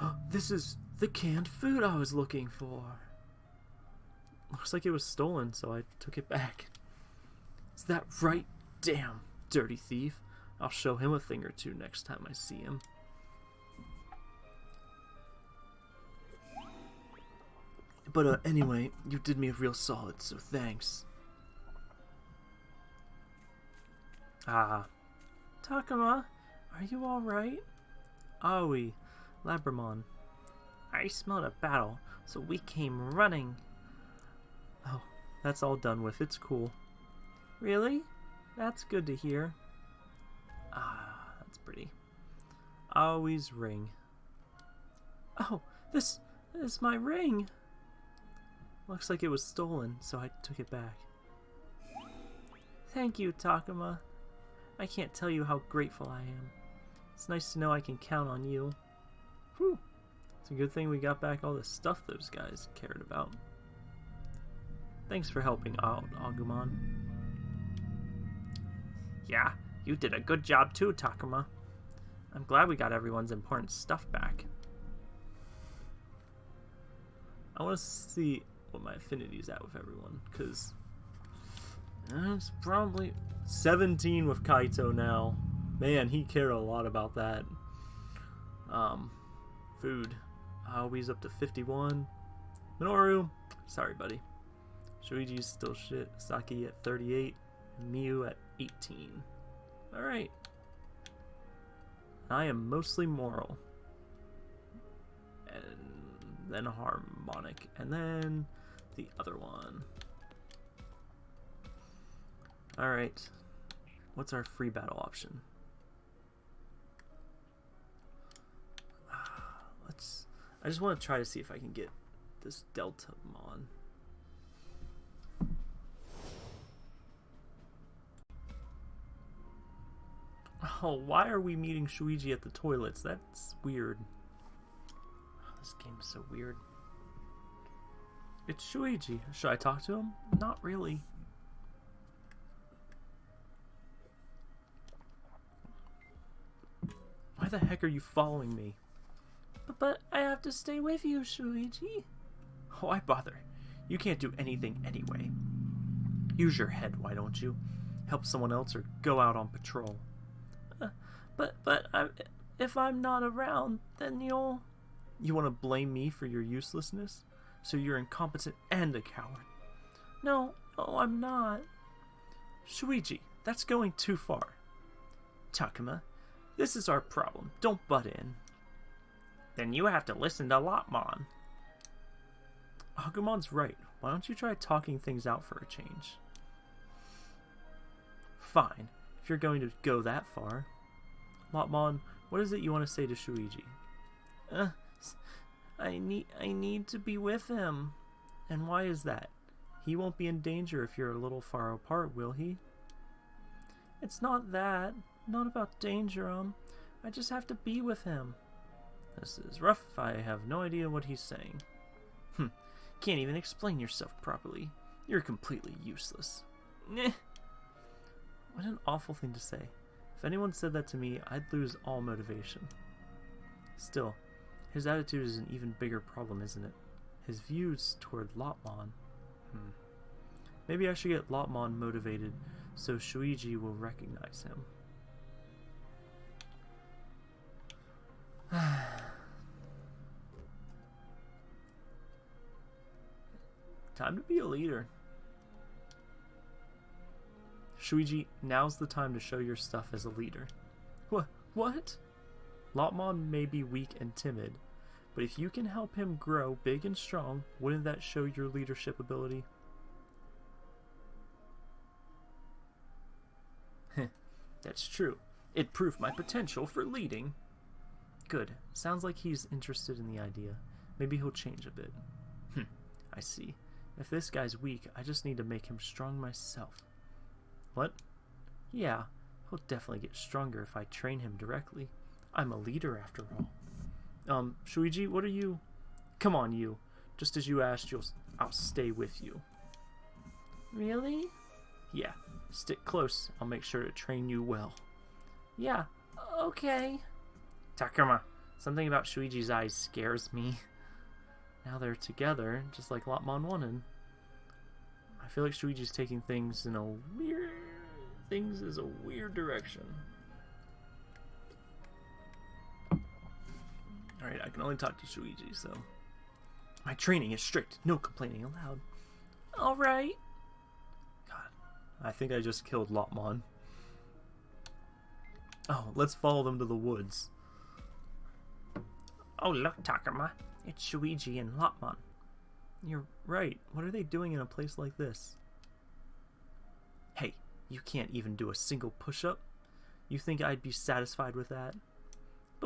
*gasps* this is the canned food I was looking for. Looks like it was stolen, so I took it back. Is that right? Damn, dirty thief. I'll show him a thing or two next time I see him. But uh, anyway, you did me a real solid, so thanks. Ah. Takuma, are you alright? Aoi, Labramon. I smelled a battle, so we came running. Oh, that's all done with. It's cool. Really? That's good to hear. Ah, that's pretty. Aoi's ring. Oh, this is my ring. Looks like it was stolen, so I took it back. Thank you, Takuma. I can't tell you how grateful I am. It's nice to know I can count on you. Whew. It's a good thing we got back all the stuff those guys cared about. Thanks for helping out, Agumon. Yeah, you did a good job too, Takuma. I'm glad we got everyone's important stuff back. I want to see what my affinity is at with everyone, because it's probably 17 with Kaito now. Man, he cared a lot about that. Um, food. Aoi's up to 51. Minoru, sorry, buddy. Shuuji's still shit. Saki at 38. Miu at 18. Alright. I am mostly moral. And then harmonic. And then the other one. Alright. What's our free battle option? *sighs* Let's... I just want to try to see if I can get this Delta Mon. Oh, why are we meeting Shuuji at the toilets? That's weird. Oh, this game is so weird. It's Shuuji. Should I talk to him? Not really. Why the heck are you following me? But, but I have to stay with you, Shuuji. Why bother? You can't do anything anyway. Use your head, why don't you? Help someone else or go out on patrol. Uh, but, but, I'm, if I'm not around, then you'll... You want to blame me for your uselessness? So you're incompetent and a coward. No, no, I'm not. Shuuji, that's going too far. Takuma, this is our problem. Don't butt in. Then you have to listen to Lopmon. Agumon's right. Why don't you try talking things out for a change? Fine, if you're going to go that far. Lopmon, what is it you want to say to Shuuji? Uh, I need I need to be with him. And why is that? He won't be in danger if you're a little far apart, will he? It's not that. Not about danger, um. I just have to be with him. This is rough. I have no idea what he's saying. Hm. Can't even explain yourself properly. You're completely useless. Neh. What an awful thing to say. If anyone said that to me, I'd lose all motivation. Still, his attitude is an even bigger problem, isn't it? His views toward Lopmon. Hmm. Maybe I should get Lopmon motivated so Shuuji will recognize him. *sighs* time to be a leader. Shuuji, now's the time to show your stuff as a leader. What? What? Lopmon may be weak and timid, but if you can help him grow big and strong, wouldn't that show your leadership ability? That's true. It proved my potential for leading. Good. Sounds like he's interested in the idea. Maybe he'll change a bit. Hm. I see. If this guy's weak, I just need to make him strong myself. What? Yeah, he'll definitely get stronger if I train him directly. I'm a leader after all. Um, Shuuji, what are you? Come on, you. Just as you asked, you'll I'll stay with you. Really? Yeah. Stick close. I'll make sure to train you well. Yeah. Okay. Takuma, something about Shuuji's eyes scares me. Now they're together, just like Lopmon wanted. I feel like Shuuji's taking things in a weird... things is a weird direction. Alright, I can only talk to Shuuji, so... My training is strict. No complaining allowed. Alright. God, I think I just killed Lopmon. Oh, let's follow them to the woods. Oh, look, Takuma. It's Shuuji and Lopmon. You're right. What are they doing in a place like this? Hey, you can't even do a single push-up? You think I'd be satisfied with that?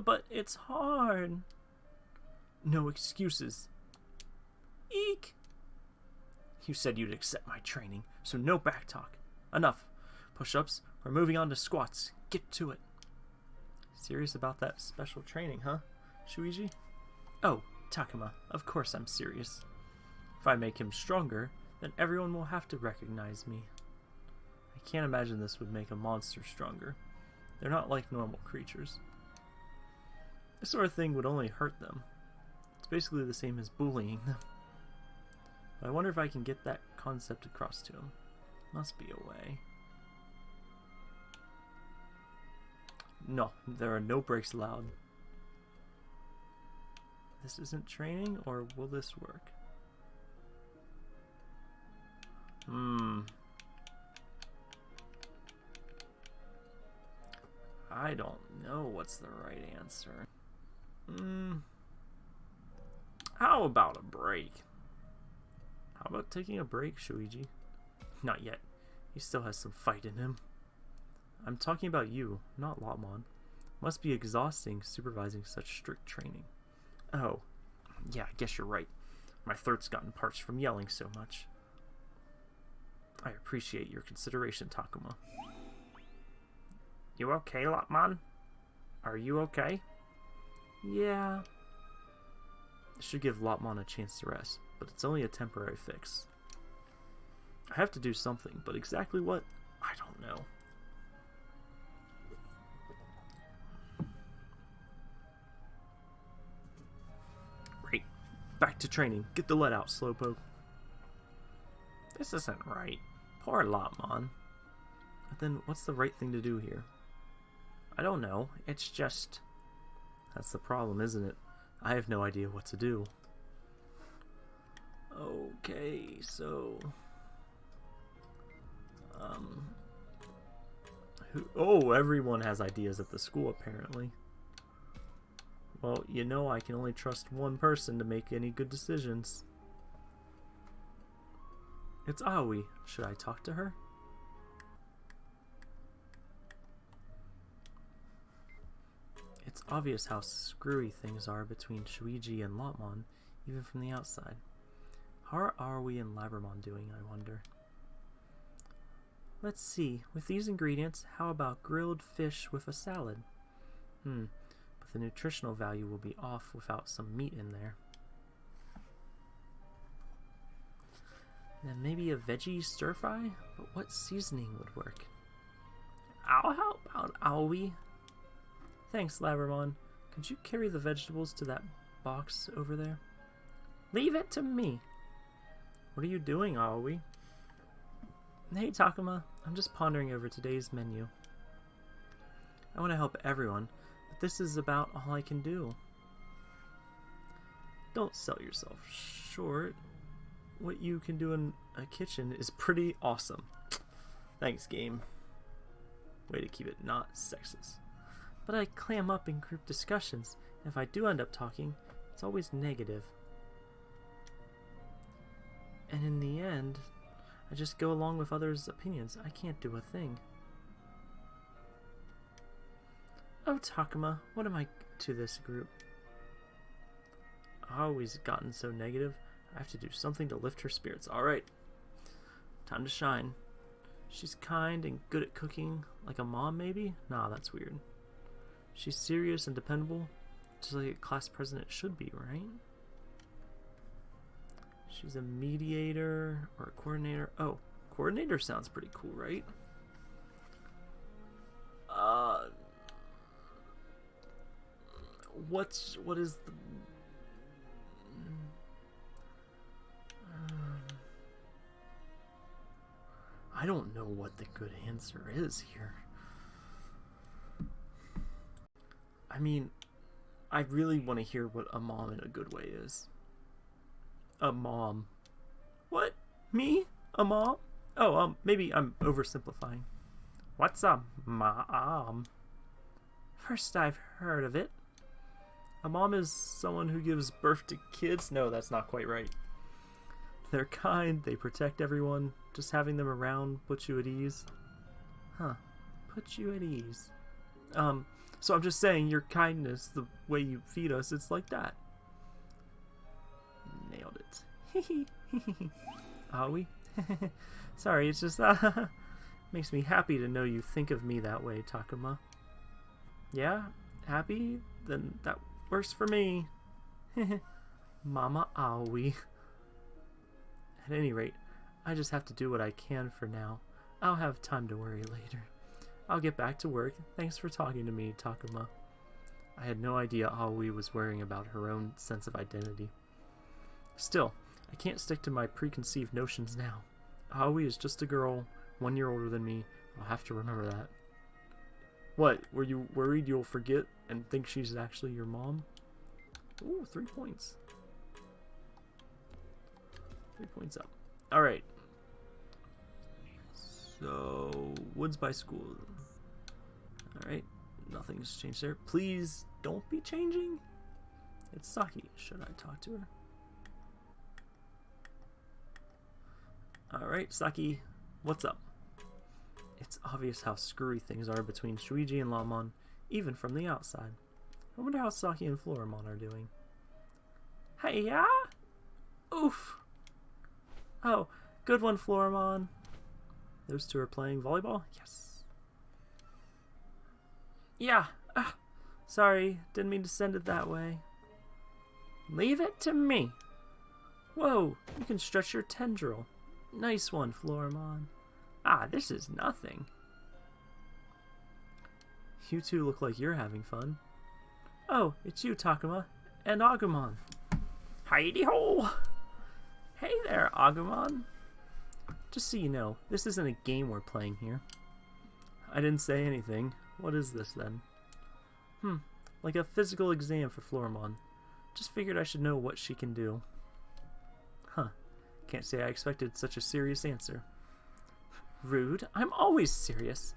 But, it's hard. No excuses. Eek! You said you'd accept my training, so no backtalk. Enough. Push-ups. We're moving on to squats. Get to it. Serious about that special training, huh, Shuuji? Oh, Takuma, of course I'm serious. If I make him stronger, then everyone will have to recognize me. I can't imagine this would make a monster stronger. They're not like normal creatures. This sort of thing would only hurt them. It's basically the same as bullying them. But I wonder if I can get that concept across to him. Must be a way. No, there are no breaks allowed. This isn't training, or will this work? Hmm. I don't know what's the right answer. Hmm. How about a break? How about taking a break, Shuuji? Not yet. He still has some fight in him. I'm talking about you, not Lopmon. Must be exhausting supervising such strict training. Oh, yeah, I guess you're right. My throat's gotten parched from yelling so much. I appreciate your consideration, Takuma. You okay, Lopmon? Are you okay? Yeah. I should give Lopmon a chance to rest, but it's only a temporary fix. I have to do something, but exactly what? I don't know. Right. Back to training. Get the lead out, Slowpoke. This isn't right. Poor Lopmon. But then, what's the right thing to do here? I don't know. It's just... That's the problem, isn't it? I have no idea what to do. Okay, so... Um... Who, oh, everyone has ideas at the school, apparently. Well, you know I can only trust one person to make any good decisions. It's Aoi. Should I talk to her? It's obvious how screwy things are between Shuuji and Lopmon, even from the outside. How are we in Labramon doing, I wonder? Let's see, with these ingredients, how about grilled fish with a salad? Hmm, but the nutritional value will be off without some meat in there. Then maybe a veggie stir fry? But what seasoning would work? I'll help out, Aoi. Thanks, Labramon. Could you carry the vegetables to that box over there? Leave it to me. What are you doing, Aoi? Hey, Takuma. I'm just pondering over today's menu. I want to help everyone, but this is about all I can do. Don't sell yourself short. What you can do in a kitchen is pretty awesome. Thanks, game. Way to keep it not sexist. But I clam up in group discussions, if I do end up talking, it's always negative. And in the end, I just go along with others' opinions. I can't do a thing. Oh, Takuma, what am I to this group? I've always gotten so negative. I have to do something to lift her spirits. Alright. Time to shine. She's kind and good at cooking, like a mom maybe? Nah, that's weird. She's serious and dependable, just like a class president should be, right? She's a mediator or a coordinator. Oh, coordinator sounds pretty cool, right? Uh, what's what is the? Um, I don't know what the good answer is here. I mean, I really want to hear what a mom in a good way is. A mom. What? Me? A mom? Oh, um, maybe I'm oversimplifying. What's a mom? First I've heard of it. A mom is someone who gives birth to kids? No, that's not quite right. They're kind, they protect everyone. Just having them around puts you at ease. Huh. Put you at ease. Um, So I'm just saying, your kindness, the way you feed us, it's like that. Nailed it. *laughs* Are we? *laughs* Sorry, it's just uh, *laughs* makes me happy to know you think of me that way, Takuma. Yeah, happy? Then that works for me. Mama Aoi. At any rate, I just have to do what I can for now. I'll have time to worry later. I'll get back to work. Thanks for talking to me, Takuma. I had no idea Aoi was worrying about her own sense of identity. Still, I can't stick to my preconceived notions now. Aoi is just a girl, one year older than me. I'll have to remember that. What, were you worried you'll forget and think she's actually your mom? Ooh, three points. Three points up. Alright. So, Woods by School. Alright, nothing's changed there. Please don't be changing. It's Saki. Should I talk to her? Alright, Saki, what's up? It's obvious how screwy things are between Shuuji and Lopmon, even from the outside. I wonder how Saki and Floramon are doing. Hey, yeah? Oof. Oh, good one, Floramon. Those two are playing volleyball? Yes. Yeah. Ah, sorry, didn't mean to send it that way. Leave it to me. Whoa, you can stretch your tendril. Nice one, Floramon. Ah, this is nothing. You two look like you're having fun. Oh, it's you, Takuma. And Agumon. Heidi ho! Hey there, Agumon. Just so you know, this isn't a game we're playing here. I didn't say anything. What is this, then? Hmm, like a physical exam for Floramon. Just figured I should know what she can do. Huh. Can't say I expected such a serious answer. Rude. I'm always serious.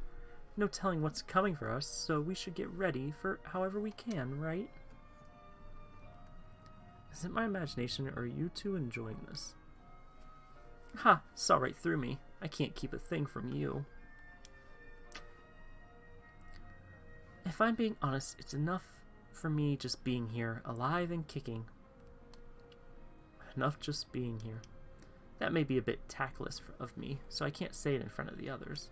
No telling what's coming for us, so we should get ready for however we can, right? Is it my imagination, or are you two enjoying this? Ha! Saw right through me. I can't keep a thing from you. If I'm being honest, it's enough for me just being here, alive and kicking. Enough just being here. That may be a bit tactless of me, so I can't say it in front of the others.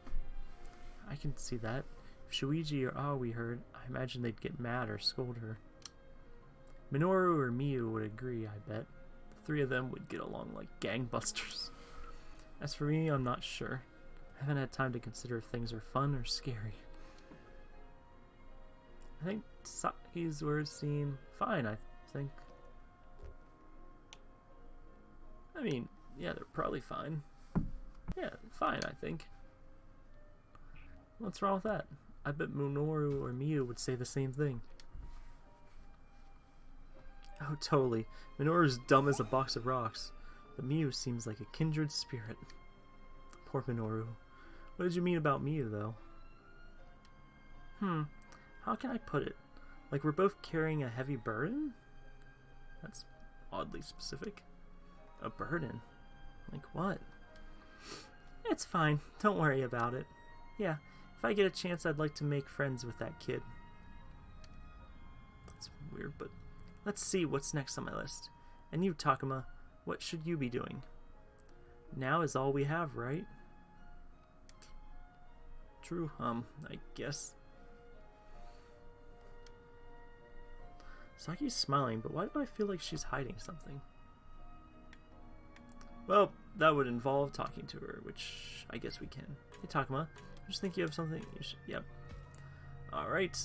I can see that. If Shuuji or Aoi heard, I imagine they'd get mad or scold her. Minoru or Miu would agree, I bet. The three of them would get along like gangbusters. As for me, I'm not sure. I haven't had time to consider if things are fun or scary. I think Saki's words seem fine, I think. I mean, yeah, they're probably fine. Yeah, fine, I think. What's wrong with that? I bet Minoru or Miu would say the same thing. Oh, totally. Minoru's dumb as a box of rocks. But Miu seems like a kindred spirit. Poor Minoru. What did you mean about Miu, though? Hmm. How can I put it? Like we're both carrying a heavy burden? That's oddly specific. A burden? Like what? It's fine. Don't worry about it. Yeah, if I get a chance, I'd like to make friends with that kid. That's weird, but let's see what's next on my list. And you, Takuma, what should you be doing? Now is all we have, right? True, um, I guess. Saki's smiling, but why do I feel like she's hiding something? Well, that would involve talking to her, which I guess we can. Hey, Takuma, I just think you have something. You should, yep. Alright.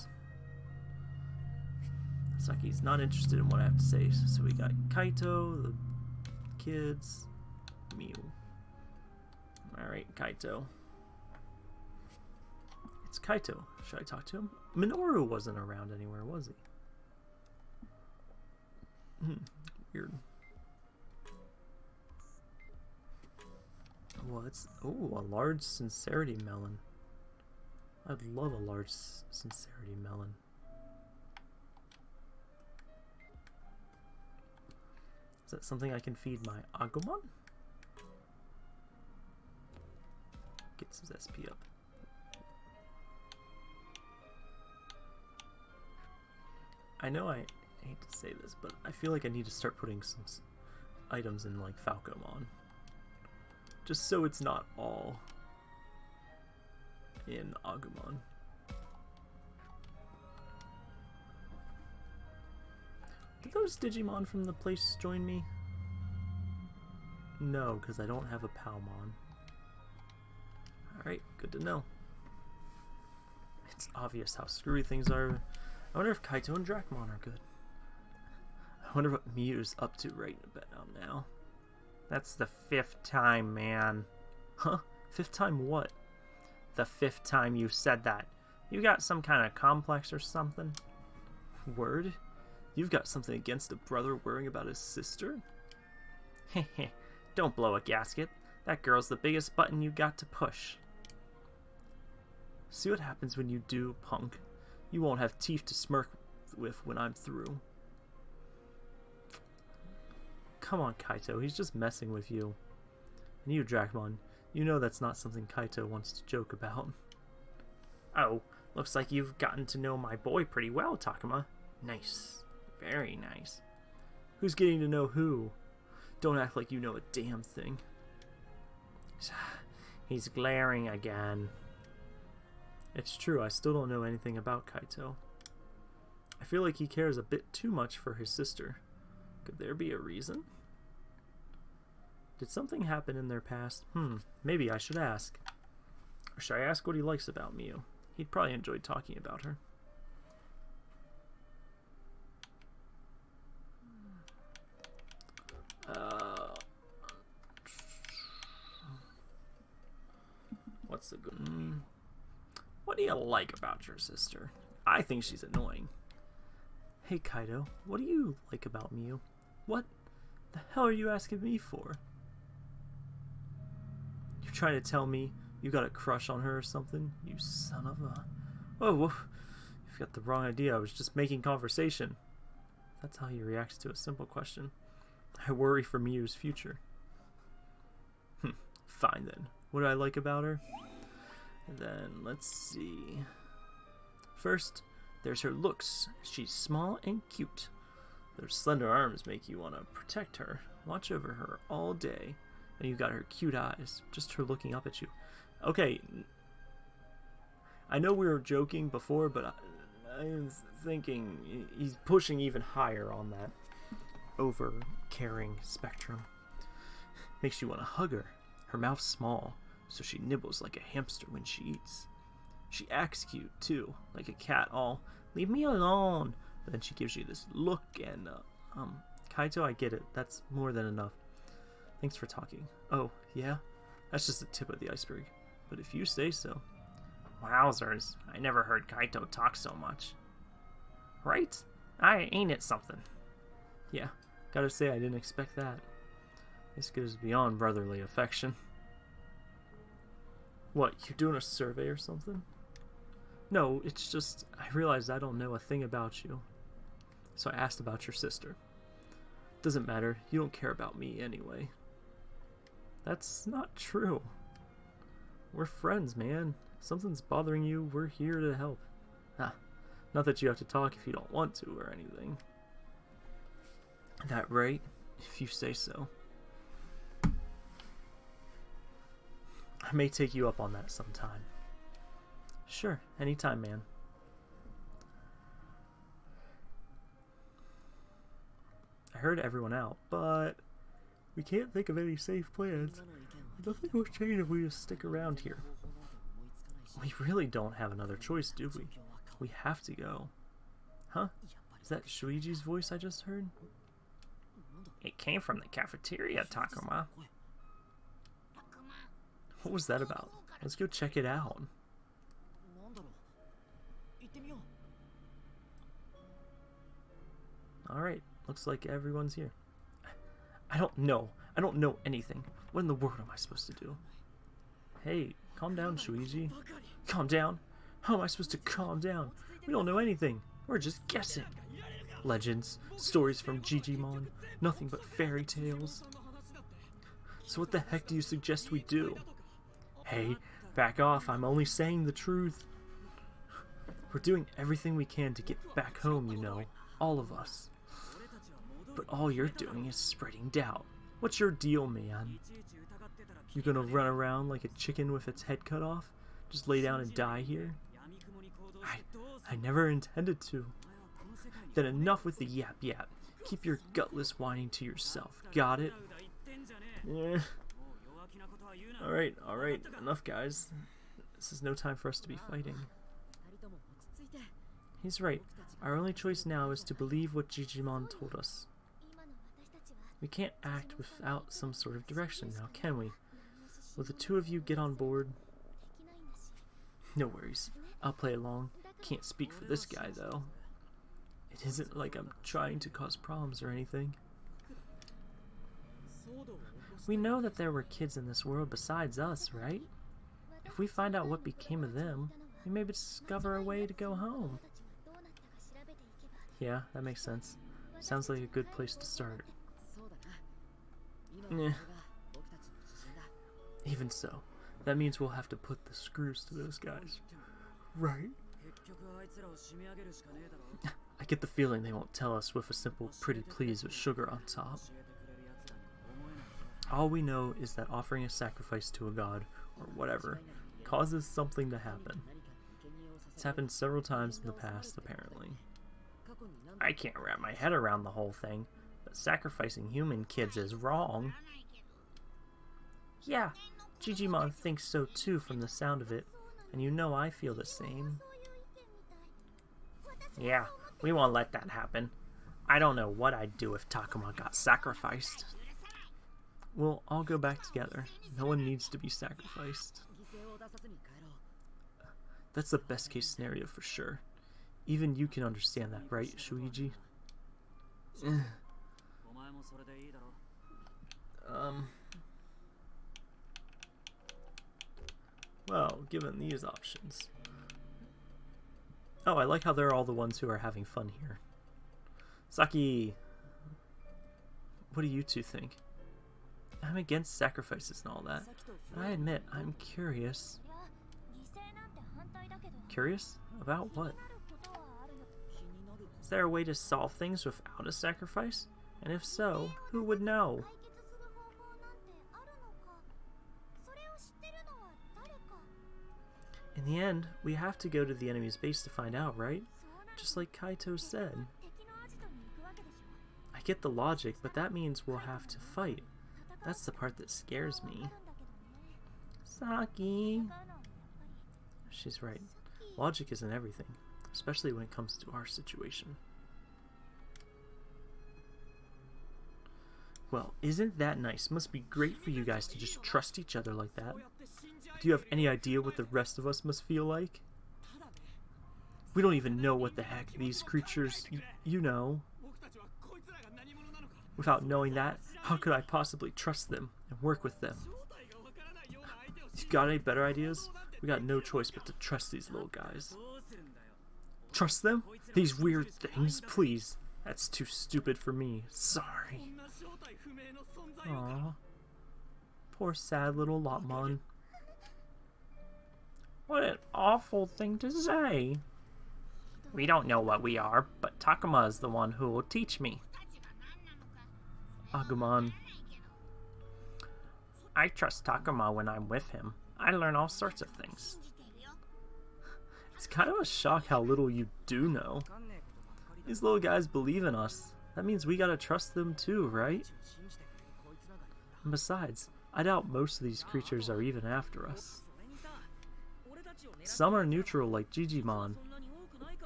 Saki's not interested in what I have to say, so we got Kaito, the kids, Miu. Alright, Kaito. It's Kaito. Should I talk to him? Minoru wasn't around anywhere, was he? Hmm, weird. What's oh a large sincerity melon? I'd love a large sincerity melon. Is that something I can feed my Agumon? Gets his SP up. I know I hate to say this, but I feel like I need to start putting some items in like Falcomon. Just so it's not all in Agumon. Did those Digimon from the place join me? No, because I don't have a Palmon. Alright, good to know. It's obvious how screwy things are. I wonder if Kaito and Dracmon are good. Wonder what Miu's up to right about now. That's the fifth time, man. Huh? Fifth time what? The fifth time you said that. You got some kind of complex or something? Word? You've got something against a brother worrying about his sister? Heh heh don't blow a gasket. That girl's the biggest button you got to push. See what happens when you do, punk. You won't have teeth to smirk with when I'm through. Come on, Kaito, he's just messing with you. And you, Dracmon, you know that's not something Kaito wants to joke about. *laughs* Oh, looks like you've gotten to know my boy pretty well, Takuma. Nice. Very nice. Who's getting to know who? Don't act like you know a damn thing. *sighs* He's glaring again. It's true, I still don't know anything about Kaito. I feel like he cares a bit too much for his sister. Could there be a reason? Did something happen in their past? Hmm, maybe I should ask. Or should I ask what he likes about Miu? He'd probably enjoy talking about her. Uh, what's the good? Mm, what do you like about your sister? I think she's annoying. Hey Kaito, what do you like about Miu? What the hell are you asking me for? You're trying to tell me you got a crush on her or something? You son of a... Oh, you've got the wrong idea. I was just making conversation. That's how he reacts to a simple question. I worry for Miu's future. Hmm, fine then. What do I like about her? And then, let's see. First, there's her looks. She's small and cute. Those slender arms make you want to protect her, watch over her all day. And you've got her cute eyes, just her looking up at you. Okay, I know we were joking before, but I, I was thinking he's pushing even higher on that over caring spectrum. Makes you want to hug her. Her mouth's small, so she nibbles like a hamster when she eats. She acts cute, too, like a cat, all, leave me alone. Then she gives you this look, and, uh, um, Kaito, I get it. That's more than enough. Thanks for talking. Oh, yeah? That's just the tip of the iceberg. But if you say so. Wowzers, I never heard Kaito talk so much. Right? I ain't it something. Yeah, gotta say I didn't expect that. This goes beyond brotherly affection. What, you doing a survey or something? No, it's just, I realized I don't know a thing about you. So I asked about your sister. Doesn't matter, you don't care about me anyway. That's not true. We're friends, man. If something's bothering you, we're here to help. Ah, not that you have to talk if you don't want to or anything. That right? If you say so. I may take you up on that sometime. Sure, anytime, man. Heard everyone out, but we can't think of any safe plans. Nothing will change if we just stick around here. We really don't have another choice, do we? We have to go. Huh? Is that Shuuji's voice I just heard? It came from the cafeteria, Takuma. What was that about? Let's go check it out. Alright, looks like everyone's here. I don't know. I don't know anything. What in the world am I supposed to do? Hey, calm down, Shuuji. Calm down? How am I supposed to calm down? We don't know anything. We're just guessing. Legends, stories from Jijimon, nothing but fairy tales. So what the heck do you suggest we do? Hey, back off, I'm only saying the truth. We're doing everything we can to get back home, you know. all of us. But all you're doing is spreading doubt. What's your deal, man? You gonna run around like a chicken with its head cut off? Just lay down and die here? I, I never intended to. Then enough with the yap yap. Keep your gutless whining to yourself. Got it? Yeah. Alright, alright. Enough, guys. This is no time for us to be fighting. He's right. Our only choice now is to believe what Jijimon told us. We can't act without some sort of direction now, can we? Will the two of you get on board? No worries. I'll play along. Can't speak for this guy, though. It isn't like I'm trying to cause problems or anything. We know that there were kids in this world besides us, right? If we find out what became of them, we may discover a way to go home. Yeah, that makes sense. Sounds like a good place to start. Yeah. Even so, that means we'll have to put the screws to those guys. Right. *laughs* I get the feeling they won't tell us with a simple pretty please with sugar on top. All we know is that offering a sacrifice to a god, or whatever, causes something to happen. It's happened several times in the past, apparently. I can't wrap my head around the whole thing, sacrificing human kids is wrong. Yeah, Jijimon thinks so too from the sound of it, and you know I feel the same. Yeah, we won't let that happen. I don't know what I'd do if Takuma got sacrificed. We'll all go back together. No one needs to be sacrificed. That's the best case scenario for sure. Even you can understand that, right, Shuuji? Eh. Um... Well, given these options... Oh, I like how they're all the ones who are having fun here. Saki! What do you two think? I'm against sacrifices and all that. I admit, I'm curious. Curious? About what? Is there a way to solve things without a sacrifice? And if so, who would know? In the end, we have to go to the enemy's base to find out, right? Just like Kaito said. I get the logic, but that means we'll have to fight. That's the part that scares me. Saki! She's right. Logic isn't everything, especially when it comes to our situation. Well, isn't that nice? Must be great for you guys to just trust each other like that. Do you have any idea what the rest of us must feel like? We don't even know what the heck these creatures, you know. Without knowing that, how could I possibly trust them and work with them? You got any better ideas? We got no choice but to trust these little guys. Trust them? These weird things? Please. That's too stupid for me. Sorry. Aww. Poor sad little Lopmon. What an awful thing to say. We don't know what we are, but Takuma is the one who will teach me. Agumon. I trust Takuma when I'm with him. I learn all sorts of things. It's kind of a shock how little you do know. These little guys believe in us. That means we gotta trust them too, right? And besides, I doubt most of these creatures are even after us. Some are neutral like Jijimon.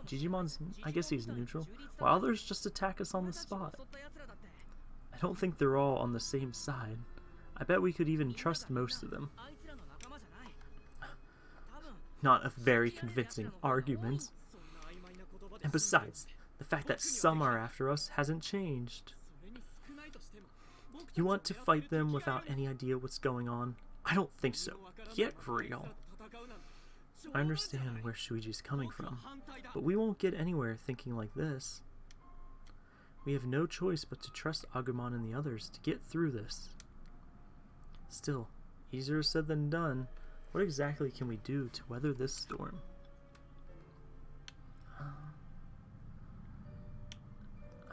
Jijimon's, I guess he's neutral, while others just attack us on the spot. I don't think they're all on the same side. I bet we could even trust most of them. Not a very convincing argument. And besides, the fact that some are after us hasn't changed. You want to fight them without any idea what's going on? I don't think so. Get real. I understand where Shuuji's coming from, but we won't get anywhere thinking like this. We have no choice but to trust Agumon and the others to get through this. Still, easier said than done. What exactly can we do to weather this storm?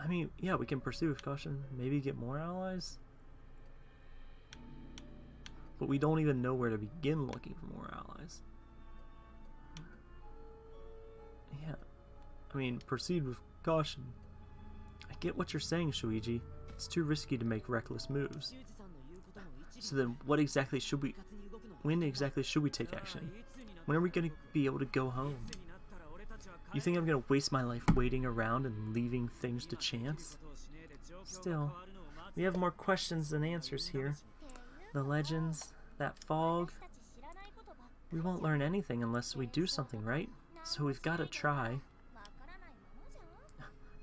I mean, yeah, we can pursue with caution. Maybe get more allies. But we don't even know where to begin looking for more allies. Yeah. I mean, proceed with caution. I get what you're saying, Shuuji. It's too risky to make reckless moves. So then, what exactly should we... When exactly should we take action? When are we going to be able to go home? You think I'm to waste my life waiting around and leaving things to chance? Still, we have more questions than answers here. The legends, that fog... We won't learn anything unless we do something, right? So we've got to try.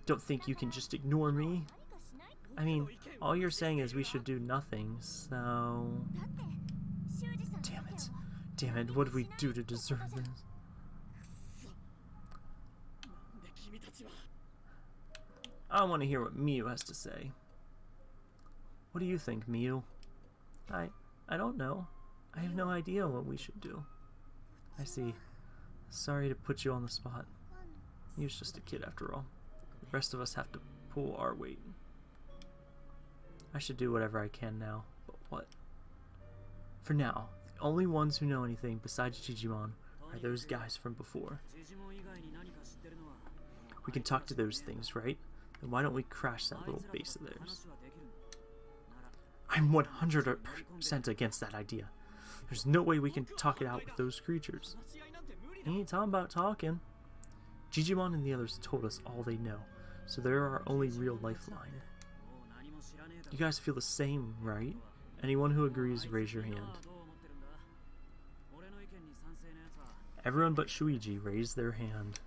Don't think you can just ignore me. I mean, all you're saying is we should do nothing, so... Damn it. Damn it, what did we do to deserve this? I want to hear what Miu has to say. What do you think, Miu? I... I don't know. I have no idea what we should do. I see. Sorry to put you on the spot. He was just a kid after all. The rest of us have to pull our weight. I should do whatever I can now, but what? For now, the only ones who know anything besides Jijimon are those guys from before. We can talk to those things, right? Why don't we crash that little base of theirs? I'm 100% against that idea. There's no way we can talk it out with those creatures. Ain't talking about talking. Jijimon and the others told us all they know, so they're our only real lifeline. You guys feel the same, right? Anyone who agrees, raise your hand. Everyone but Shuuji raised their hand.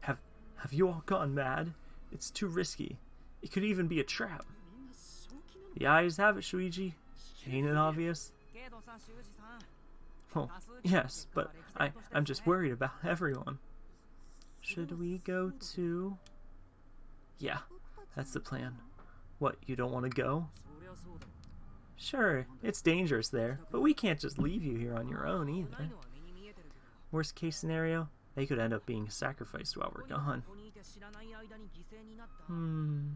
Have have you all gone mad? It's too risky. It could even be a trap. The eyes have it, Shuuji. Ain't it obvious? Oh, yes, but I, I'm just worried about everyone. Should we go to... Yeah, that's the plan. What, you don't want to go? Sure, it's dangerous there, but we can't just leave you here on your own either. Worst case scenario, they could end up being sacrificed while we're gone. Hmm.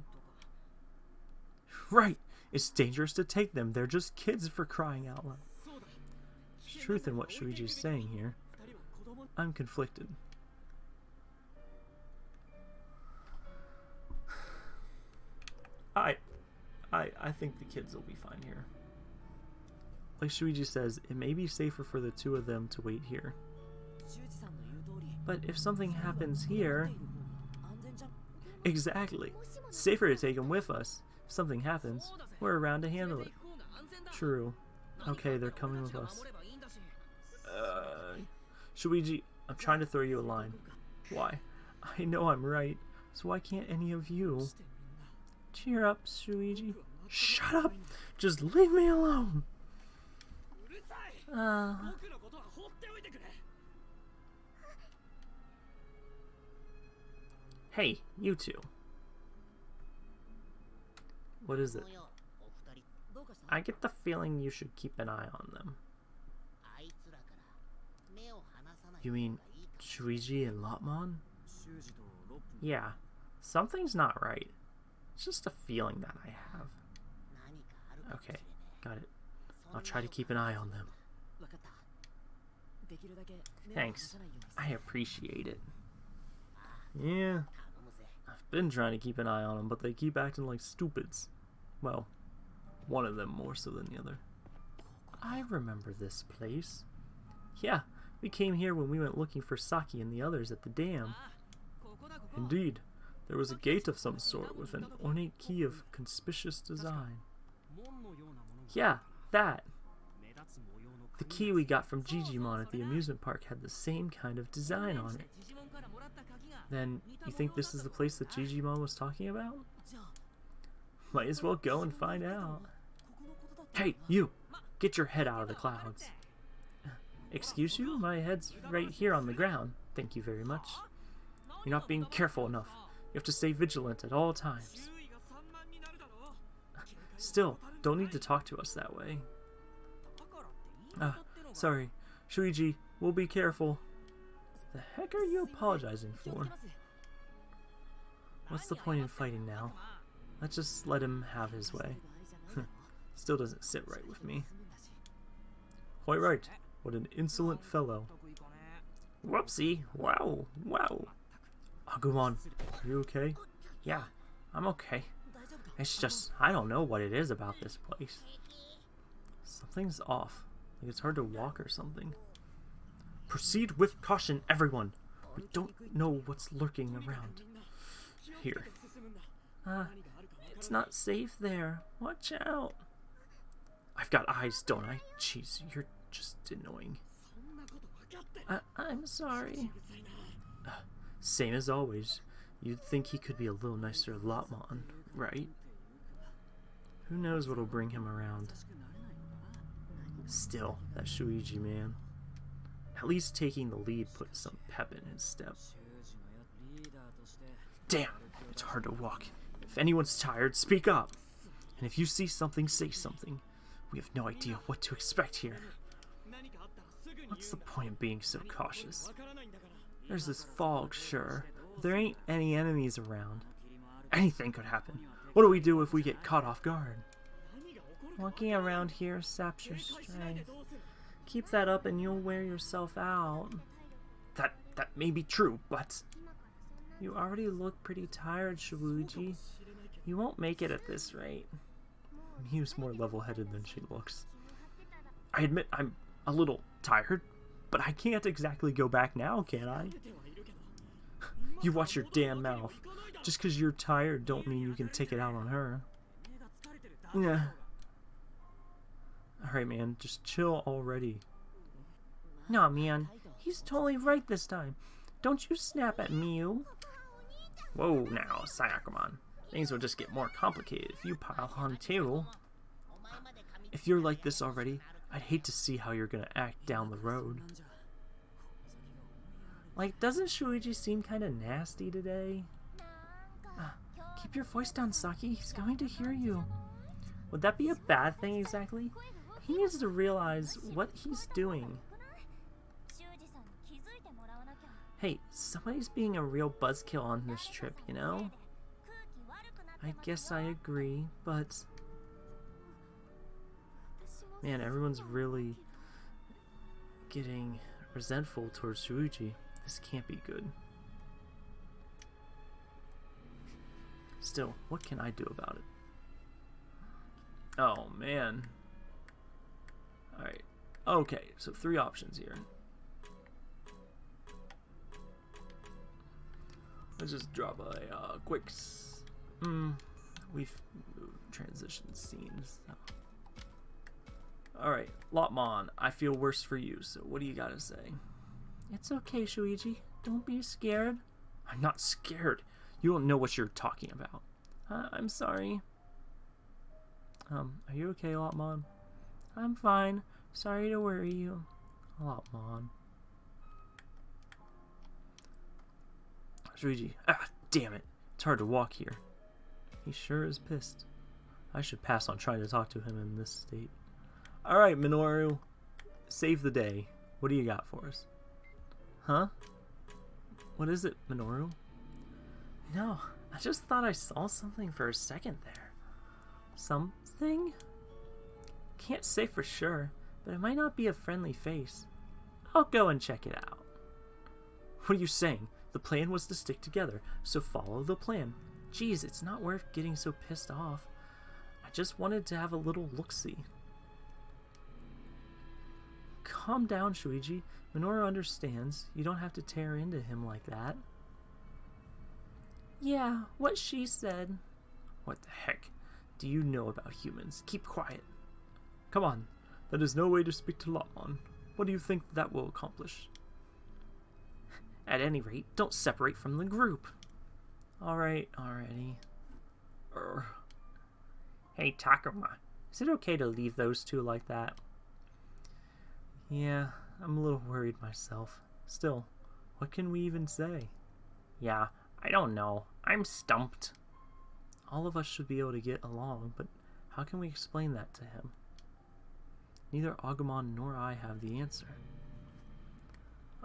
Right! It's dangerous to take them. They're just kids for crying out loud. There's truth in what Shuuji's saying here. I'm conflicted. I, I, I think the kids will be fine here. Like Shuuji says, it may be safer for the two of them to wait here. But if something happens here... Exactly. Safer to take them with us. If something happens, we're around to handle it. True. Okay, they're coming with us. Uh, Shuuji, I'm trying to throw you a line. Why? I know I'm right, so why can't any of you? Cheer up, Shuuji. Shut up! Just leave me alone! Uh... Hey, you two. What is it? I get the feeling you should keep an eye on them. You mean Shuuji and Lopmon? Yeah, something's not right. It's just a feeling that I have. Okay, got it. I'll try to keep an eye on them. Thanks. I appreciate it. Yeah, I've been trying to keep an eye on them, but they keep acting like stupids. Well, one of them more so than the other. I remember this place. Yeah, we came here when we went looking for Saki and the others at the dam. Indeed, there was a gate of some sort with an ornate key of conspicuous design. Yeah, that. The key we got from Jijimon at the amusement park had the same kind of design on it. Then, you think this is the place that Jijimon was talking about? Might as well go and find out. Hey, you! Get your head out of the clouds. Excuse you? My head's right here on the ground. Thank you very much. You're not being careful enough. You have to stay vigilant at all times. Still, don't need to talk to us that way. Uh, sorry. Shuuji, we'll be careful. The heck are you apologizing for? What's the point in fighting now? Let's just let him have his way. *laughs* Still doesn't sit right with me. Quite right. What an insolent fellow. Whoopsie. Wow. Wow. Agumon, are you okay? Yeah, I'm okay. It's just, I don't know what it is about this place. Something's off. Like it's hard to walk or something. Proceed with caution, everyone. We don't know what's lurking around. Here. Ah, uh, it's not safe there. Watch out. I've got eyes, don't I? Jeez, you're just annoying. I I'm sorry. Uh, same as always. You'd think he could be a little nicer Lopmon, right? Who knows what'll bring him around. Still, that Shuuji man. At least taking the lead put some pep in his step. Damn, it's hard to walk. If anyone's tired, speak up. And if you see something, say something. We have no idea what to expect here. What's the point of being so cautious? There's this fog, sure. There ain't any enemies around. Anything could happen. What do we do if we get caught off guard? Walking around here saps your strength. Keep that up and you'll wear yourself out. That that may be true, but... You already look pretty tired, Shuuji. You won't make it at this rate. Miu's more level-headed than she looks. I admit I'm a little tired, but I can't exactly go back now, can I? *laughs* you watch your damn mouth. Just because you're tired don't mean you can take it out on her. Yeah, Alright, man, just chill already. Nah, man, he's totally right this time. Don't you snap at Miu. Whoa, now, Syakomon. Things will just get more complicated if you pile on too. If you're like this already, I'd hate to see how you're gonna act down the road. Like, doesn't Shuuji seem kinda nasty today? Uh, keep your voice down, Saki. He's going to hear you. Would that be a bad thing exactly? He needs to realize what he's doing. Hey, somebody's being a real buzzkill on this trip, you know? I guess I agree, but... Man, everyone's really getting resentful towards Shuuji. This can't be good. Still, what can I do about it? Oh, man. Alright. Okay, so three options here. Let's just drop a uh, quick... Hmm. We've transitioned scenes. Alright, Lopmon, I feel worse for you, so what do you gotta say? It's okay, Shuuji. Don't be scared. I'm not scared. You don't know what you're talking about. Uh, I'm sorry. Um, are you okay, Lopmon? I'm fine. Sorry to worry you. A lot, Mom. Shuuji. Ah, damn it. It's hard to walk here. He sure is pissed. I should pass on trying to talk to him in this state. Alright, Minoru. Save the day. What do you got for us? Huh? What is it, Minoru? No, I just thought I saw something for a second there. Something? Can't say for sure, but it might not be a friendly face. I'll go and check it out. What are you saying? The plan was to stick together, so follow the plan. Geez, it's not worth getting so pissed off. I just wanted to have a little look-see. Calm down, Shuuji. Minoru understands. You don't have to tear into him like that. Yeah, what she said. What the heck? Do you know about humans? Keep quiet. Come on. That is no way to speak to Lopmon. What do you think that will accomplish? At any rate, don't separate from the group. Alright, already. Er. Hey, Takuma. Is it okay to leave those two like that? Yeah, I'm a little worried myself. Still, what can we even say? Yeah, I don't know. I'm stumped. All of us should be able to get along, but how can we explain that to him? Neither Agumon nor I have the answer.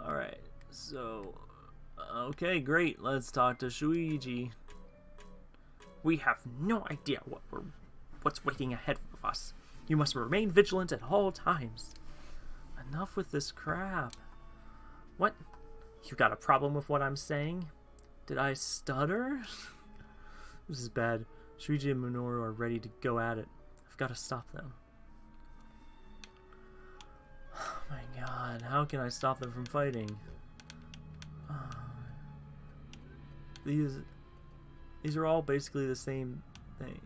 Alright, so... Uh, okay, great. Let's talk to Shuuji. We have no idea what we're, what's waiting ahead of us. You must remain vigilant at all times. Enough with this crap. What? You got a problem with what I'm saying? Did I stutter? *laughs* this is bad. Shuuji and Minoru are ready to go at it. I've got to stop them. My god, how can I stop them from fighting? Um, these these are all basically the same thing.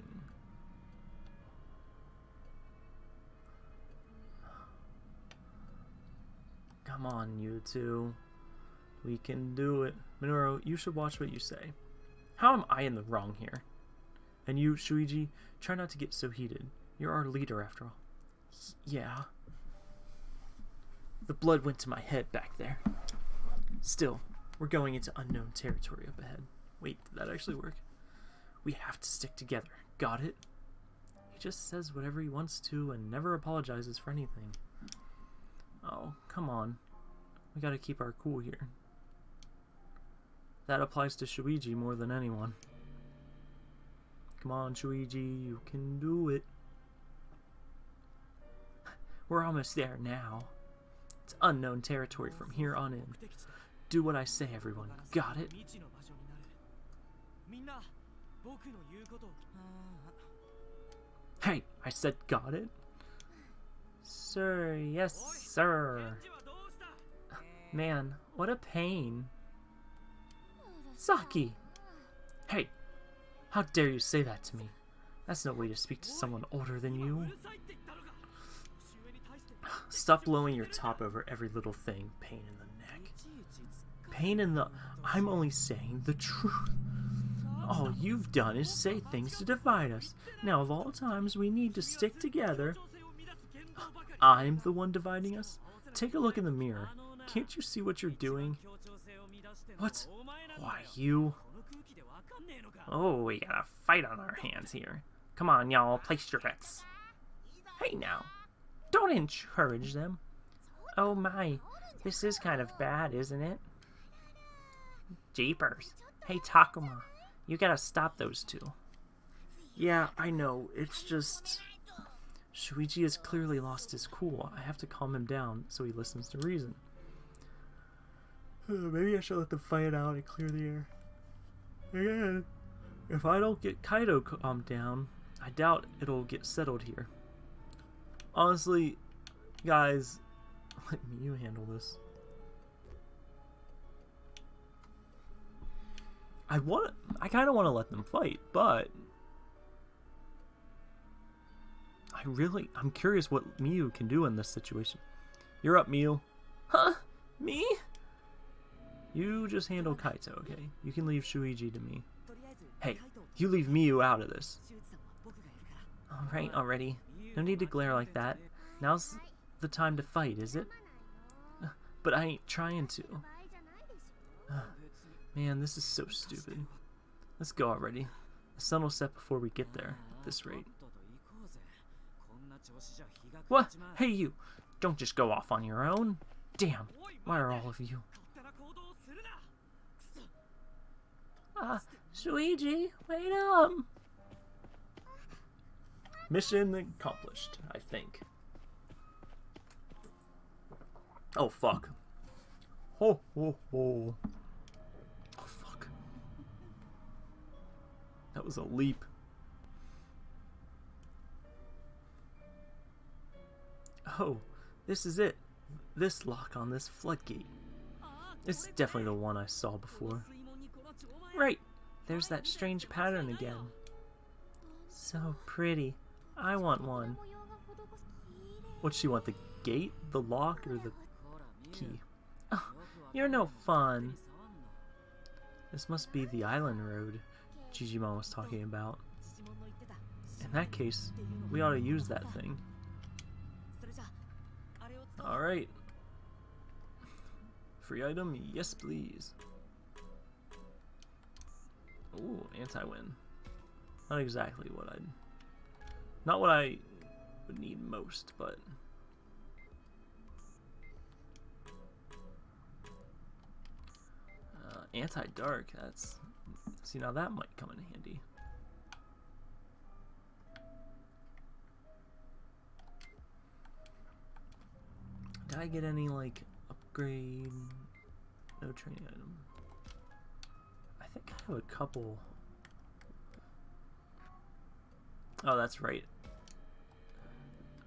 Come on, you two. We can do it. Minoru, you should watch what you say. How am I in the wrong here? And you, Shuuji, try not to get so heated. You're our leader, after all. Yeah. The blood went to my head back there. Still, we're going into unknown territory up ahead. Wait, did that actually work? We have to stick together. Got it? He just says whatever he wants to and never apologizes for anything. Oh, come on. We gotta keep our cool here. That applies to Shuuji more than anyone. Come on, Shuuji, you can do it. *laughs* We're almost there now. It's unknown territory from here on in. Do what I say, everyone. Got it? Hey, I said got it? Sir, yes, sir. Man, what a pain. Saki! Hey, how dare you say that to me? That's no way to speak to someone older than you. Stop blowing your top over every little thing, pain in the neck. Pain in the... I'm only saying the truth. All you've done is say things to divide us. Now, of all times, we need to stick together. I'm the one dividing us? Take a look in the mirror. Can't you see what you're doing? What? Why, you... Oh, we got a fight on our hands here. Come on, y'all, place your bets. Hey, now. Don't encourage them. Oh my, this is kind of bad, isn't it? Jeepers. Hey, Takuma, you gotta stop those two. Yeah, I know, it's just... Shuuji has clearly lost his cool. I have to calm him down so he listens to reason. *sighs* Maybe I should let them fight out and clear the air. Again, if I don't get Kaito calmed down, I doubt it'll get settled here. Honestly, guys, *laughs* let you handle this. I want I kind of want to let them fight, but I really I'm curious what Miu can do in this situation. You're up, Miu. Huh? Me? You just handle Kaito, okay? You can leave Shuuji to me. Hey, you leave Miu out of this. Alright, already. No need to glare like that. Now's the time to fight, is it? *sighs* But I ain't trying to. *sighs* Man, this is so stupid. Let's go already. The sun will set before we get there, at this rate. What? Hey you! Don't just go off on your own. Damn, why are all of you? Ah, Shuuji, wait up! Mission accomplished, I think. Oh, fuck. Ho, ho, ho. Oh, fuck. That was a leap. Oh, this is it. This lock on this floodgate. It's definitely the one I saw before. Right, there's that strange pattern again. So pretty. I want one. What she want? The gate, the lock, or the key? Oh, you're no fun. This must be the island road Jijimon was talking about. In that case, we ought to use that thing. Alright. Free item? Yes, please. Ooh, anti-win. Not exactly what I'd not what I would need most, but... Uh, Anti-dark, that's... See, now that might come in handy. Did I get any, like, upgrade? No training item. I think I have a couple... Oh, that's right.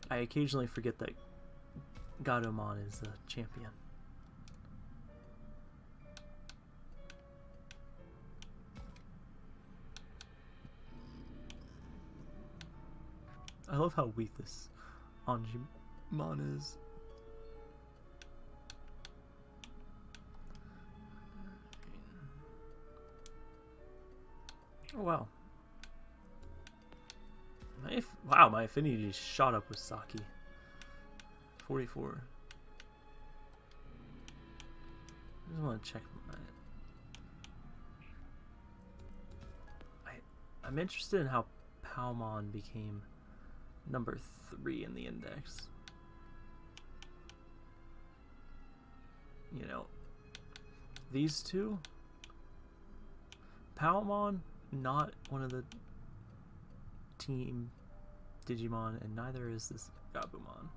I occasionally forget that Gatomon is the champion. I love how weak this Angemon is. Oh wow. My wow, my affinity just shot up with Saki. 44. I just want to check my... I, I'm interested in how Palmon became number 3 in the index. You know, these two, Palmon, not one of the team Digimon, and neither is this Gabumon.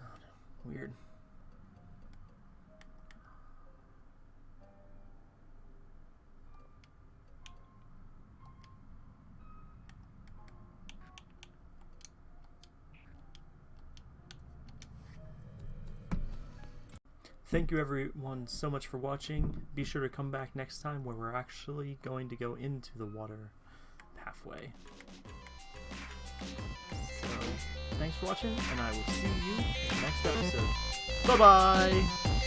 *sighs* Weird. Thank you everyone so much for watching. Be sure to come back next time where we're actually going to go into the water halfway. So, thanks for watching, and I will see you in the next episode. Bye-bye!